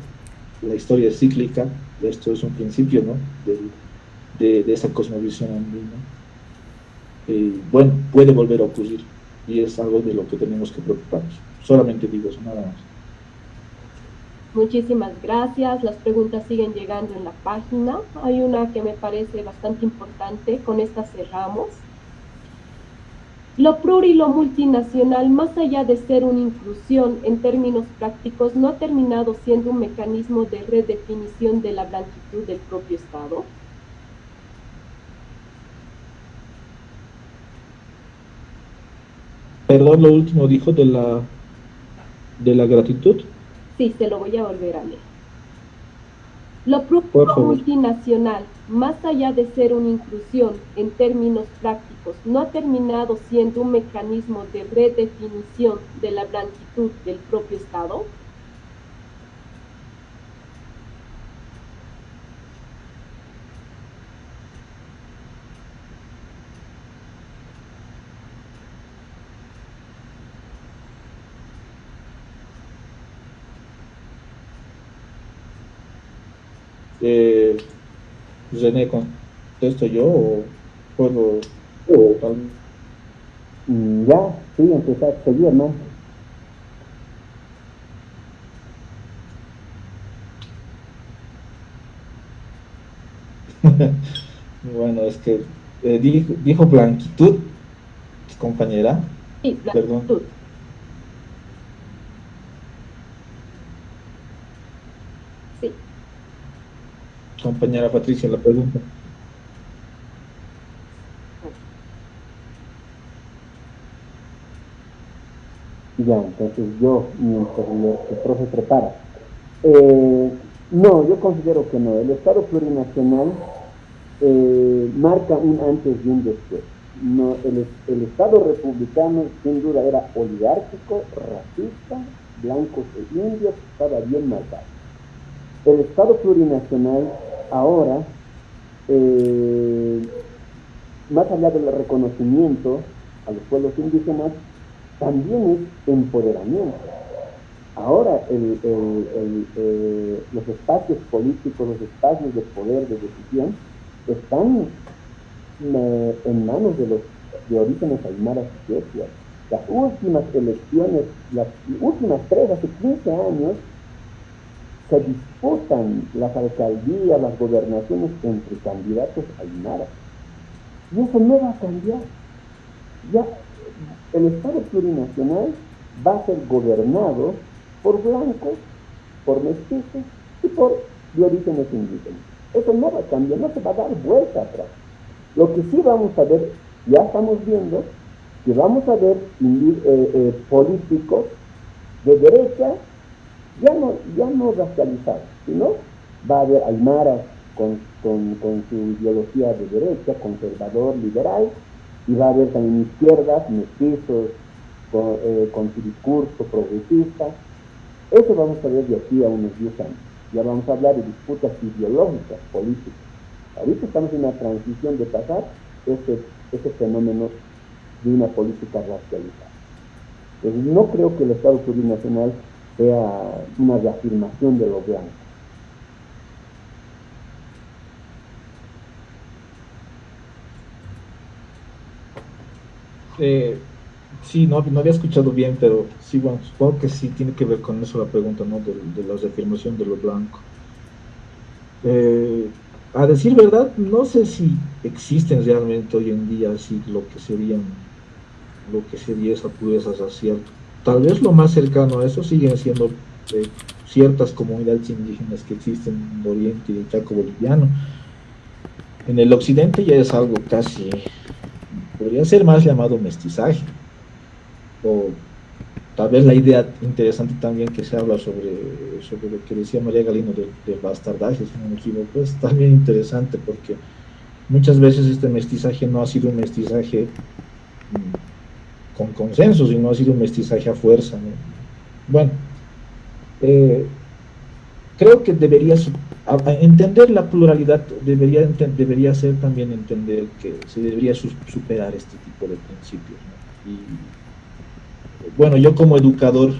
la historia es cíclica, esto es un principio ¿no? De, de, esa cosmovisión andina. Y bueno, puede volver a ocurrir y es algo de lo que tenemos que preocuparnos. Solamente digo eso, nada más. Muchísimas gracias. Las preguntas siguen llegando en la página. Hay una que me parece bastante importante. Con esta cerramos. Lo plur y lo multinacional, más allá de ser una inclusión en términos prácticos, no ha terminado siendo un mecanismo de redefinición de la blanquitud del propio Estado. Perdón, lo último dijo de la, de la gratitud. Sí, se lo voy a volver a leer. Lo propio multinacional, más allá de ser una inclusión en términos prácticos, no ha terminado siendo un mecanismo de redefinición de la blanquitud del propio Estado. Eh, René, ¿contesto yo o puedo? Mm, ya, sí, empezar a seguir, ¿no? bueno, es que eh, dijo, dijo, blanquitud, compañera. Sí, blanquitud. Perdón. Compañera Patricia la pregunta. Ya, entonces yo, mientras el profe prepara. Eh, no, yo considero que no. El Estado plurinacional eh, marca un antes y un después. No, el, Estado republicano sin duda era oligárquico, racista, blancos e indios, estaba bien marcado. El Estado plurinacional ahora, eh, más allá del reconocimiento a los pueblos indígenas, también es empoderamiento. Ahora eh, los espacios políticos, los espacios de poder, de decisión, están eh, en manos de los de orígenes aymaras y Las últimas elecciones, las últimas tres, hace 15 años, se disputan las alcaldías, las gobernaciones entre candidatos aymaras. Y eso no va a cambiar. Ya el Estado plurinacional va a ser gobernado por blancos, por mestizos y por de orígenes indígenas. Eso no va a cambiar, no se va a dar vuelta atrás. Lo que sí vamos a ver, ya estamos viendo, que vamos a ver eh, eh, políticos de derecha ya no, ya no racializados, sino va a haber aymaras con, con, su ideología de derecha, conservador, liberal, y va a haber también izquierdas, mestizos, con, eh, con su discurso progresista. Eso vamos a ver de aquí a unos 10 años. Ya vamos a hablar de disputas ideológicas, políticas. Ahorita estamos en una transición de pasar ese, ese fenómeno de una política racializada. Entonces, no creo que el Estado plurinacional sea una reafirmación de lo blanco. Eh, sí, no, había escuchado bien, pero sí, bueno, supongo que sí tiene que ver con eso la pregunta, ¿no? De, la reafirmación de lo blanco. Eh, a decir verdad, no sé si existen realmente hoy en día así lo que serían, lo que sería esa pureza racial. Tal vez lo más cercano a eso siguen siendo eh, ciertas comunidades indígenas que existen en el oriente y el Chaco boliviano. En el occidente ya es algo casi, podría ser más llamado mestizaje, o tal vez la idea interesante también que se habla sobre, sobre lo que decía María Galino del de bastardaje, si no me equivoco, es también interesante porque muchas veces este mestizaje no ha sido un mestizaje con consenso, sino ha sido un mestizaje a fuerza. Bueno, eh, creo que debería entender la pluralidad, debería, debería ser también entender que se debería superar este tipo de principios. Y, bueno, yo como educador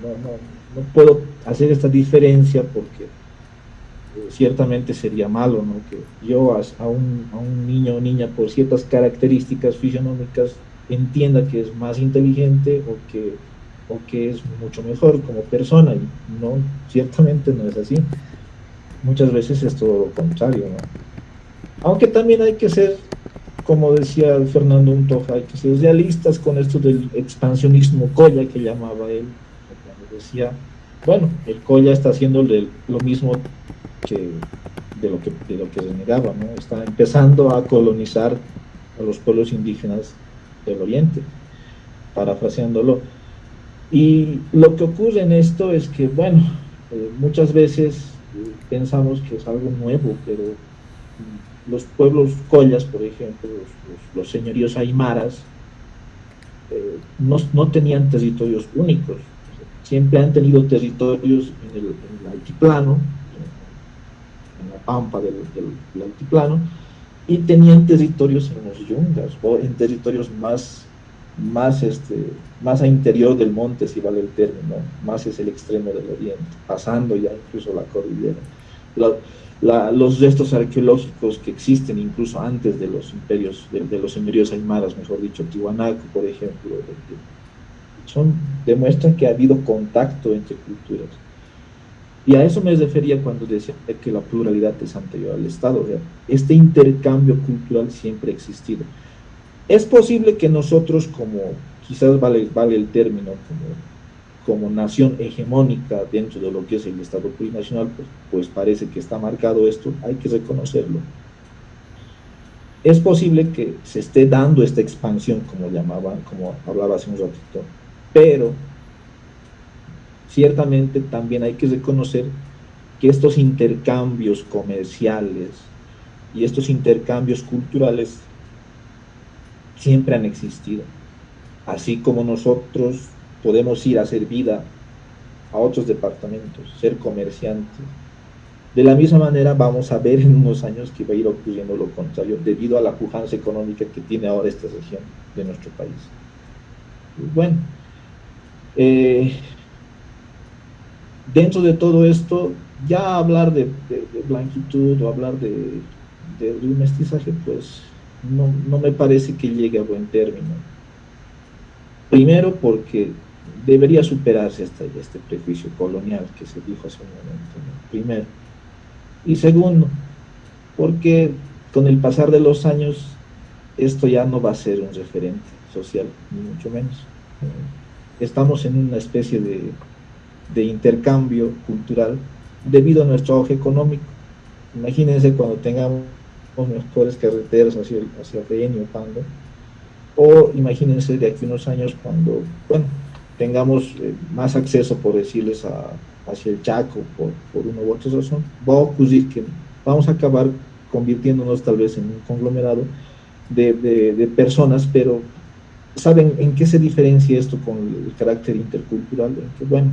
no, puedo hacer esta diferencia porque eh, ciertamente sería malo, ¿no? Que yo a, un, a, un, niño o niña por ciertas características fisionómicas entienda que es más inteligente o que, o que es mucho mejor como persona, y no, ciertamente no es así. Muchas veces es todo lo contrario, ¿no? Aunque también hay que ser como decía Fernando Untoja, hay que ser realistas con esto del expansionismo Colla que llamaba él, cuando decía, bueno, el Colla está haciendo lo mismo que de lo que, de lo que renegaba, ¿no? está empezando a colonizar a los pueblos indígenas del oriente, parafraseándolo. Y lo que ocurre en esto es que, bueno, eh, muchas veces eh, pensamos que es algo nuevo, pero los pueblos collas, por ejemplo, los, señoríos aymaras, eh, no, tenían territorios únicos, siempre han tenido territorios en el, altiplano, en la pampa del, altiplano, y tenían territorios en los yungas, o en territorios más, más, este, más a interior del monte, si vale el término, más es el extremo del oriente, pasando ya incluso la cordillera los restos arqueológicos que existen incluso antes de los imperios, de, los señoríos aymaras, mejor dicho, Tiwanaku, por ejemplo, son, demuestran que ha habido contacto entre culturas. Y a eso me refería cuando decía que la pluralidad es anterior al Estado. Este intercambio cultural siempre ha existido. Es posible que nosotros como, quizás vale, vale el término, como como nación hegemónica dentro de lo que es el Estado plurinacional, pues, pues parece que está marcado esto, hay que reconocerlo. Es posible que se esté dando esta expansión, como llamaban, como hablaba hace un ratito, pero ciertamente también hay que reconocer que estos intercambios comerciales y estos intercambios culturales siempre han existido. Así como nosotros podemos ir a hacer vida a otros departamentos, ser comerciantes. De la misma manera vamos a ver en unos años que va a ir ocurriendo lo contrario debido a la pujanza económica que tiene ahora esta región de nuestro país. Bueno, Eh, dentro de todo esto, ya hablar de, blanquitud o hablar de, un mestizaje, pues no, no, me parece que llegue a buen término. Primero porque debería superarse este, este prejuicio colonial que se dijo hace un momento, primero. Y segundo, porque con el pasar de los años esto ya no va a ser un referente social, ni mucho menos. Estamos en una especie de, de intercambio cultural debido a nuestro auge económico. Imagínense cuando tengamos mejores carreteras hacia hacia el o Pando, o imagínense de aquí unos años cuando, bueno, tengamos eh, más acceso, por decirles, a, hacia el Chaco, por, por una u otra razón, va a ocurrir que vamos a acabar convirtiéndonos tal vez en un conglomerado de, de, personas, pero ¿saben en qué se diferencia esto con el carácter intercultural? que, bueno,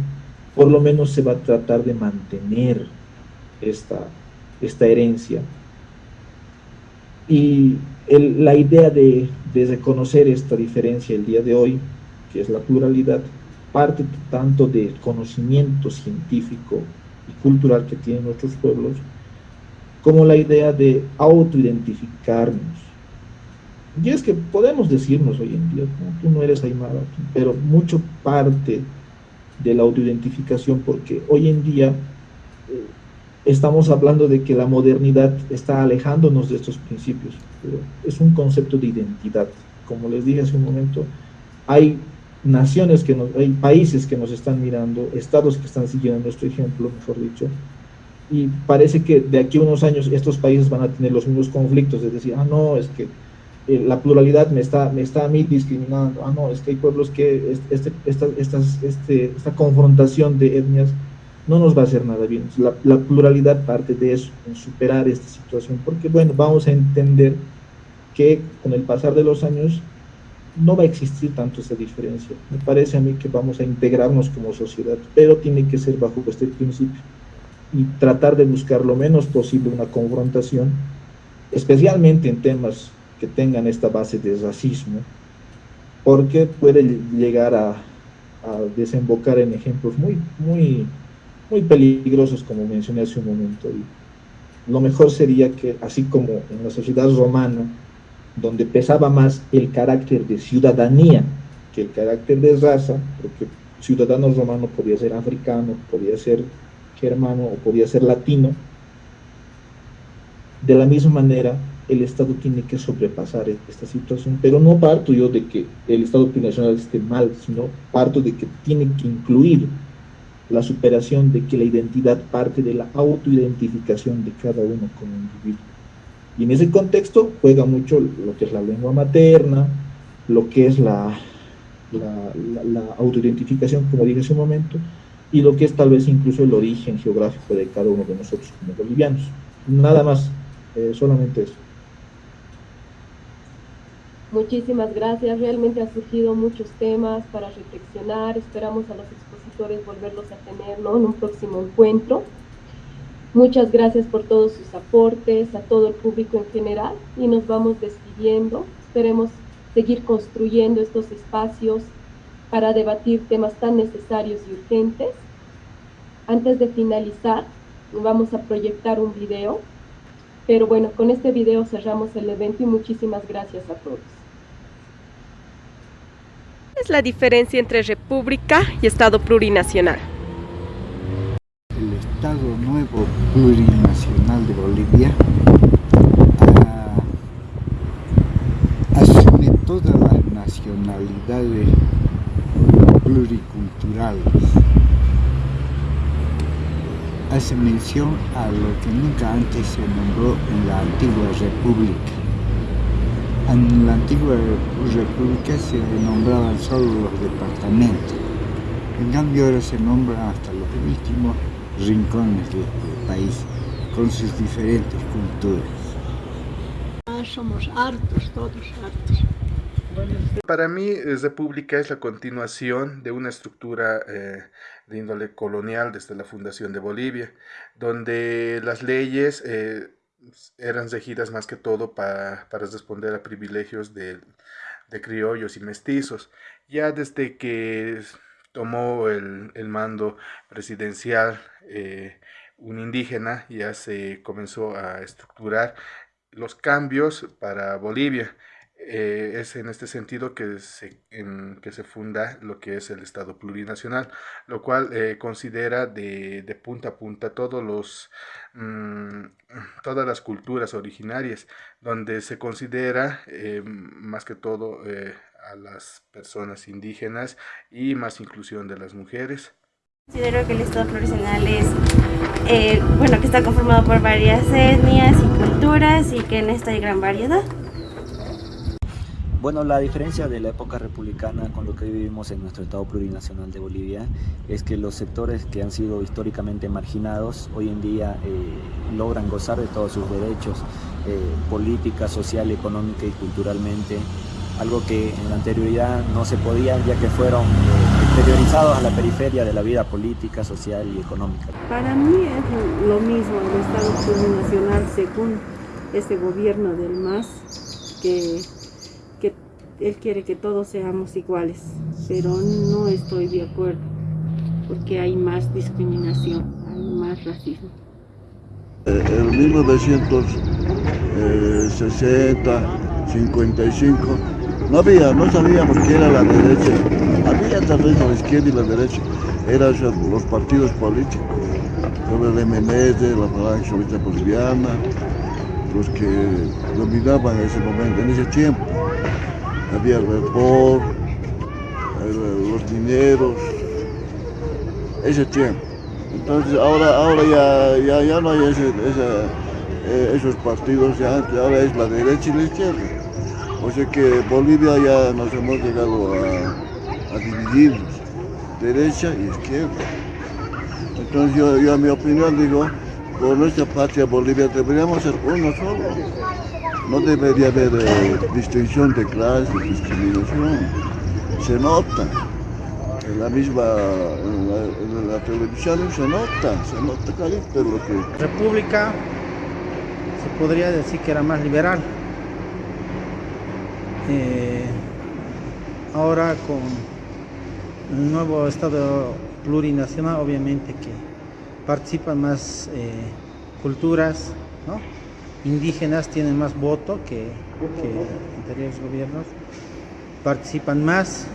por lo menos se va a tratar de mantener esta, esta herencia. Y la idea de, de reconocer esta diferencia el día de hoy, que es la pluralidad, parte tanto del conocimiento científico y cultural que tienen nuestros pueblos, como la idea de autoidentificarnos. Y es que podemos decirnos hoy en día, tú no eres Aymara, pero mucho parte de la autoidentificación, porque hoy en día eh, estamos hablando de que la modernidad está alejándonos de estos principios, pero es un concepto de identidad. Como les dije hace un momento, hay naciones que nos, hay países que nos están mirando, estados que están siguiendo nuestro ejemplo, mejor dicho, y parece que de aquí a unos años estos países van a tener los mismos conflictos, es decir, ah, no, es que eh, la pluralidad me está, me está a mí discriminando, ah, no, es que hay pueblos que este, esta, este, esta confrontación de etnias no nos va a hacer nada bien. La, la, pluralidad parte de eso, en superar esta situación, porque bueno, vamos a entender que con el pasar de los años no va a existir tanto esa diferencia. Me parece a mí que vamos a integrarnos como sociedad, pero tiene que ser bajo este principio y tratar de buscar lo menos posible una confrontación, especialmente en temas que tengan esta base de racismo, porque puede llegar a, desembocar en ejemplos muy, muy, muy peligrosos, como mencioné hace un momento. Y lo mejor sería que, así como en la sociedad romana, donde pesaba más el carácter de ciudadanía que el carácter de raza, porque ciudadano romano podía ser africano, podía ser germano o podía ser latino, de la misma manera el Estado tiene que sobrepasar esta situación, pero no parto yo de que el Estado plurinacional esté mal, sino parto de que tiene que incluir la superación de que la identidad parte de la autoidentificación de cada uno como individuo. Y en ese contexto juega mucho lo que es la lengua materna, lo que es la, la, autoidentificación, como dije hace un momento, y lo que es tal vez incluso el origen geográfico de cada uno de nosotros como bolivianos. Nada más, eh, solamente eso. Muchísimas gracias, realmente han surgido muchos temas para reflexionar, esperamos a los expositores volverlos a tener en un próximo encuentro. Muchas gracias por todos sus aportes, a todo el público en general y nos vamos despidiendo. Esperemos seguir construyendo estos espacios para debatir temas tan necesarios y urgentes. Antes de finalizar, vamos a proyectar un video. Pero bueno, con este video cerramos el evento y muchísimas gracias a todos. Es la diferencia entre república y Estado plurinacional? Estado Nuevo Plurinacional de Bolivia ah, asume todas las nacionalidades pluriculturales. Hace mención a lo que nunca antes se nombró en la antigua república. En la antigua república se nombraban solo los departamentos. En cambio ahora se nombran hasta los últimos rincones del país con sus diferentes culturas. Ah, somos hartos, todos hartos. Para mí, República es la continuación de una estructura eh, de índole colonial desde la fundación de Bolivia, donde las leyes eh, eran regidas más que todo para, para responder a privilegios de, de criollos y mestizos. Ya desde que tomó el, el mando presidencial eh, un indígena, ya se comenzó a estructurar los cambios para Bolivia. Eh, es en este sentido que se, en, que se funda lo que es el Estado plurinacional, lo cual eh, considera de, de, punta a punta todos los, mmm, todas las culturas originarias, donde se considera eh, más que todo eh, a las personas indígenas y más inclusión de las mujeres. Considero que el Estado plurinacional es, eh, bueno, que está conformado por varias etnias y culturas y que en esta hay gran variedad. Bueno, la diferencia de la época republicana con lo que vivimos en nuestro Estado plurinacional de Bolivia es que los sectores que han sido históricamente marginados hoy en día eh, logran gozar de todos sus derechos, eh, política, social, económica y culturalmente, algo que en la anterioridad no se podía ya que fueron eh, exteriorizados a la periferia de la vida política, social y económica. Para mí es lo mismo el Estado plurinacional según este gobierno del MAS que él quiere que todos seamos iguales, pero no estoy de acuerdo, porque hay más discriminación, hay más racismo. En 1960, 55, no había, no sabíamos qué era la derecha, había tal vez la izquierda y la derecha, eran los partidos políticos, el MNS, la Falange Boliviana, los que dominaban en ese momento, en ese tiempo había vapor, los dineros, ese tiempo. Entonces ahora, ahora ya, ya, ya no hay ese, eh, esos partidos, ya, ahora es la derecha y la izquierda. O sea que Bolivia ya nos hemos llegado a, a dividirnos, derecha y izquierda. Entonces yo, yo a mi opinión digo, por nuestra patria Bolivia deberíamos ser uno solo. No debería haber eh, distinción de clase, discriminación. Se nota. En la misma, televisión se nota, se nota clarito lo que... República se podría decir que era más liberal. Eh, ahora con el nuevo Estado plurinacional, obviamente que participan más eh, culturas, ¿no? Indígenas tienen más voto que, que anteriores gobiernos, participan más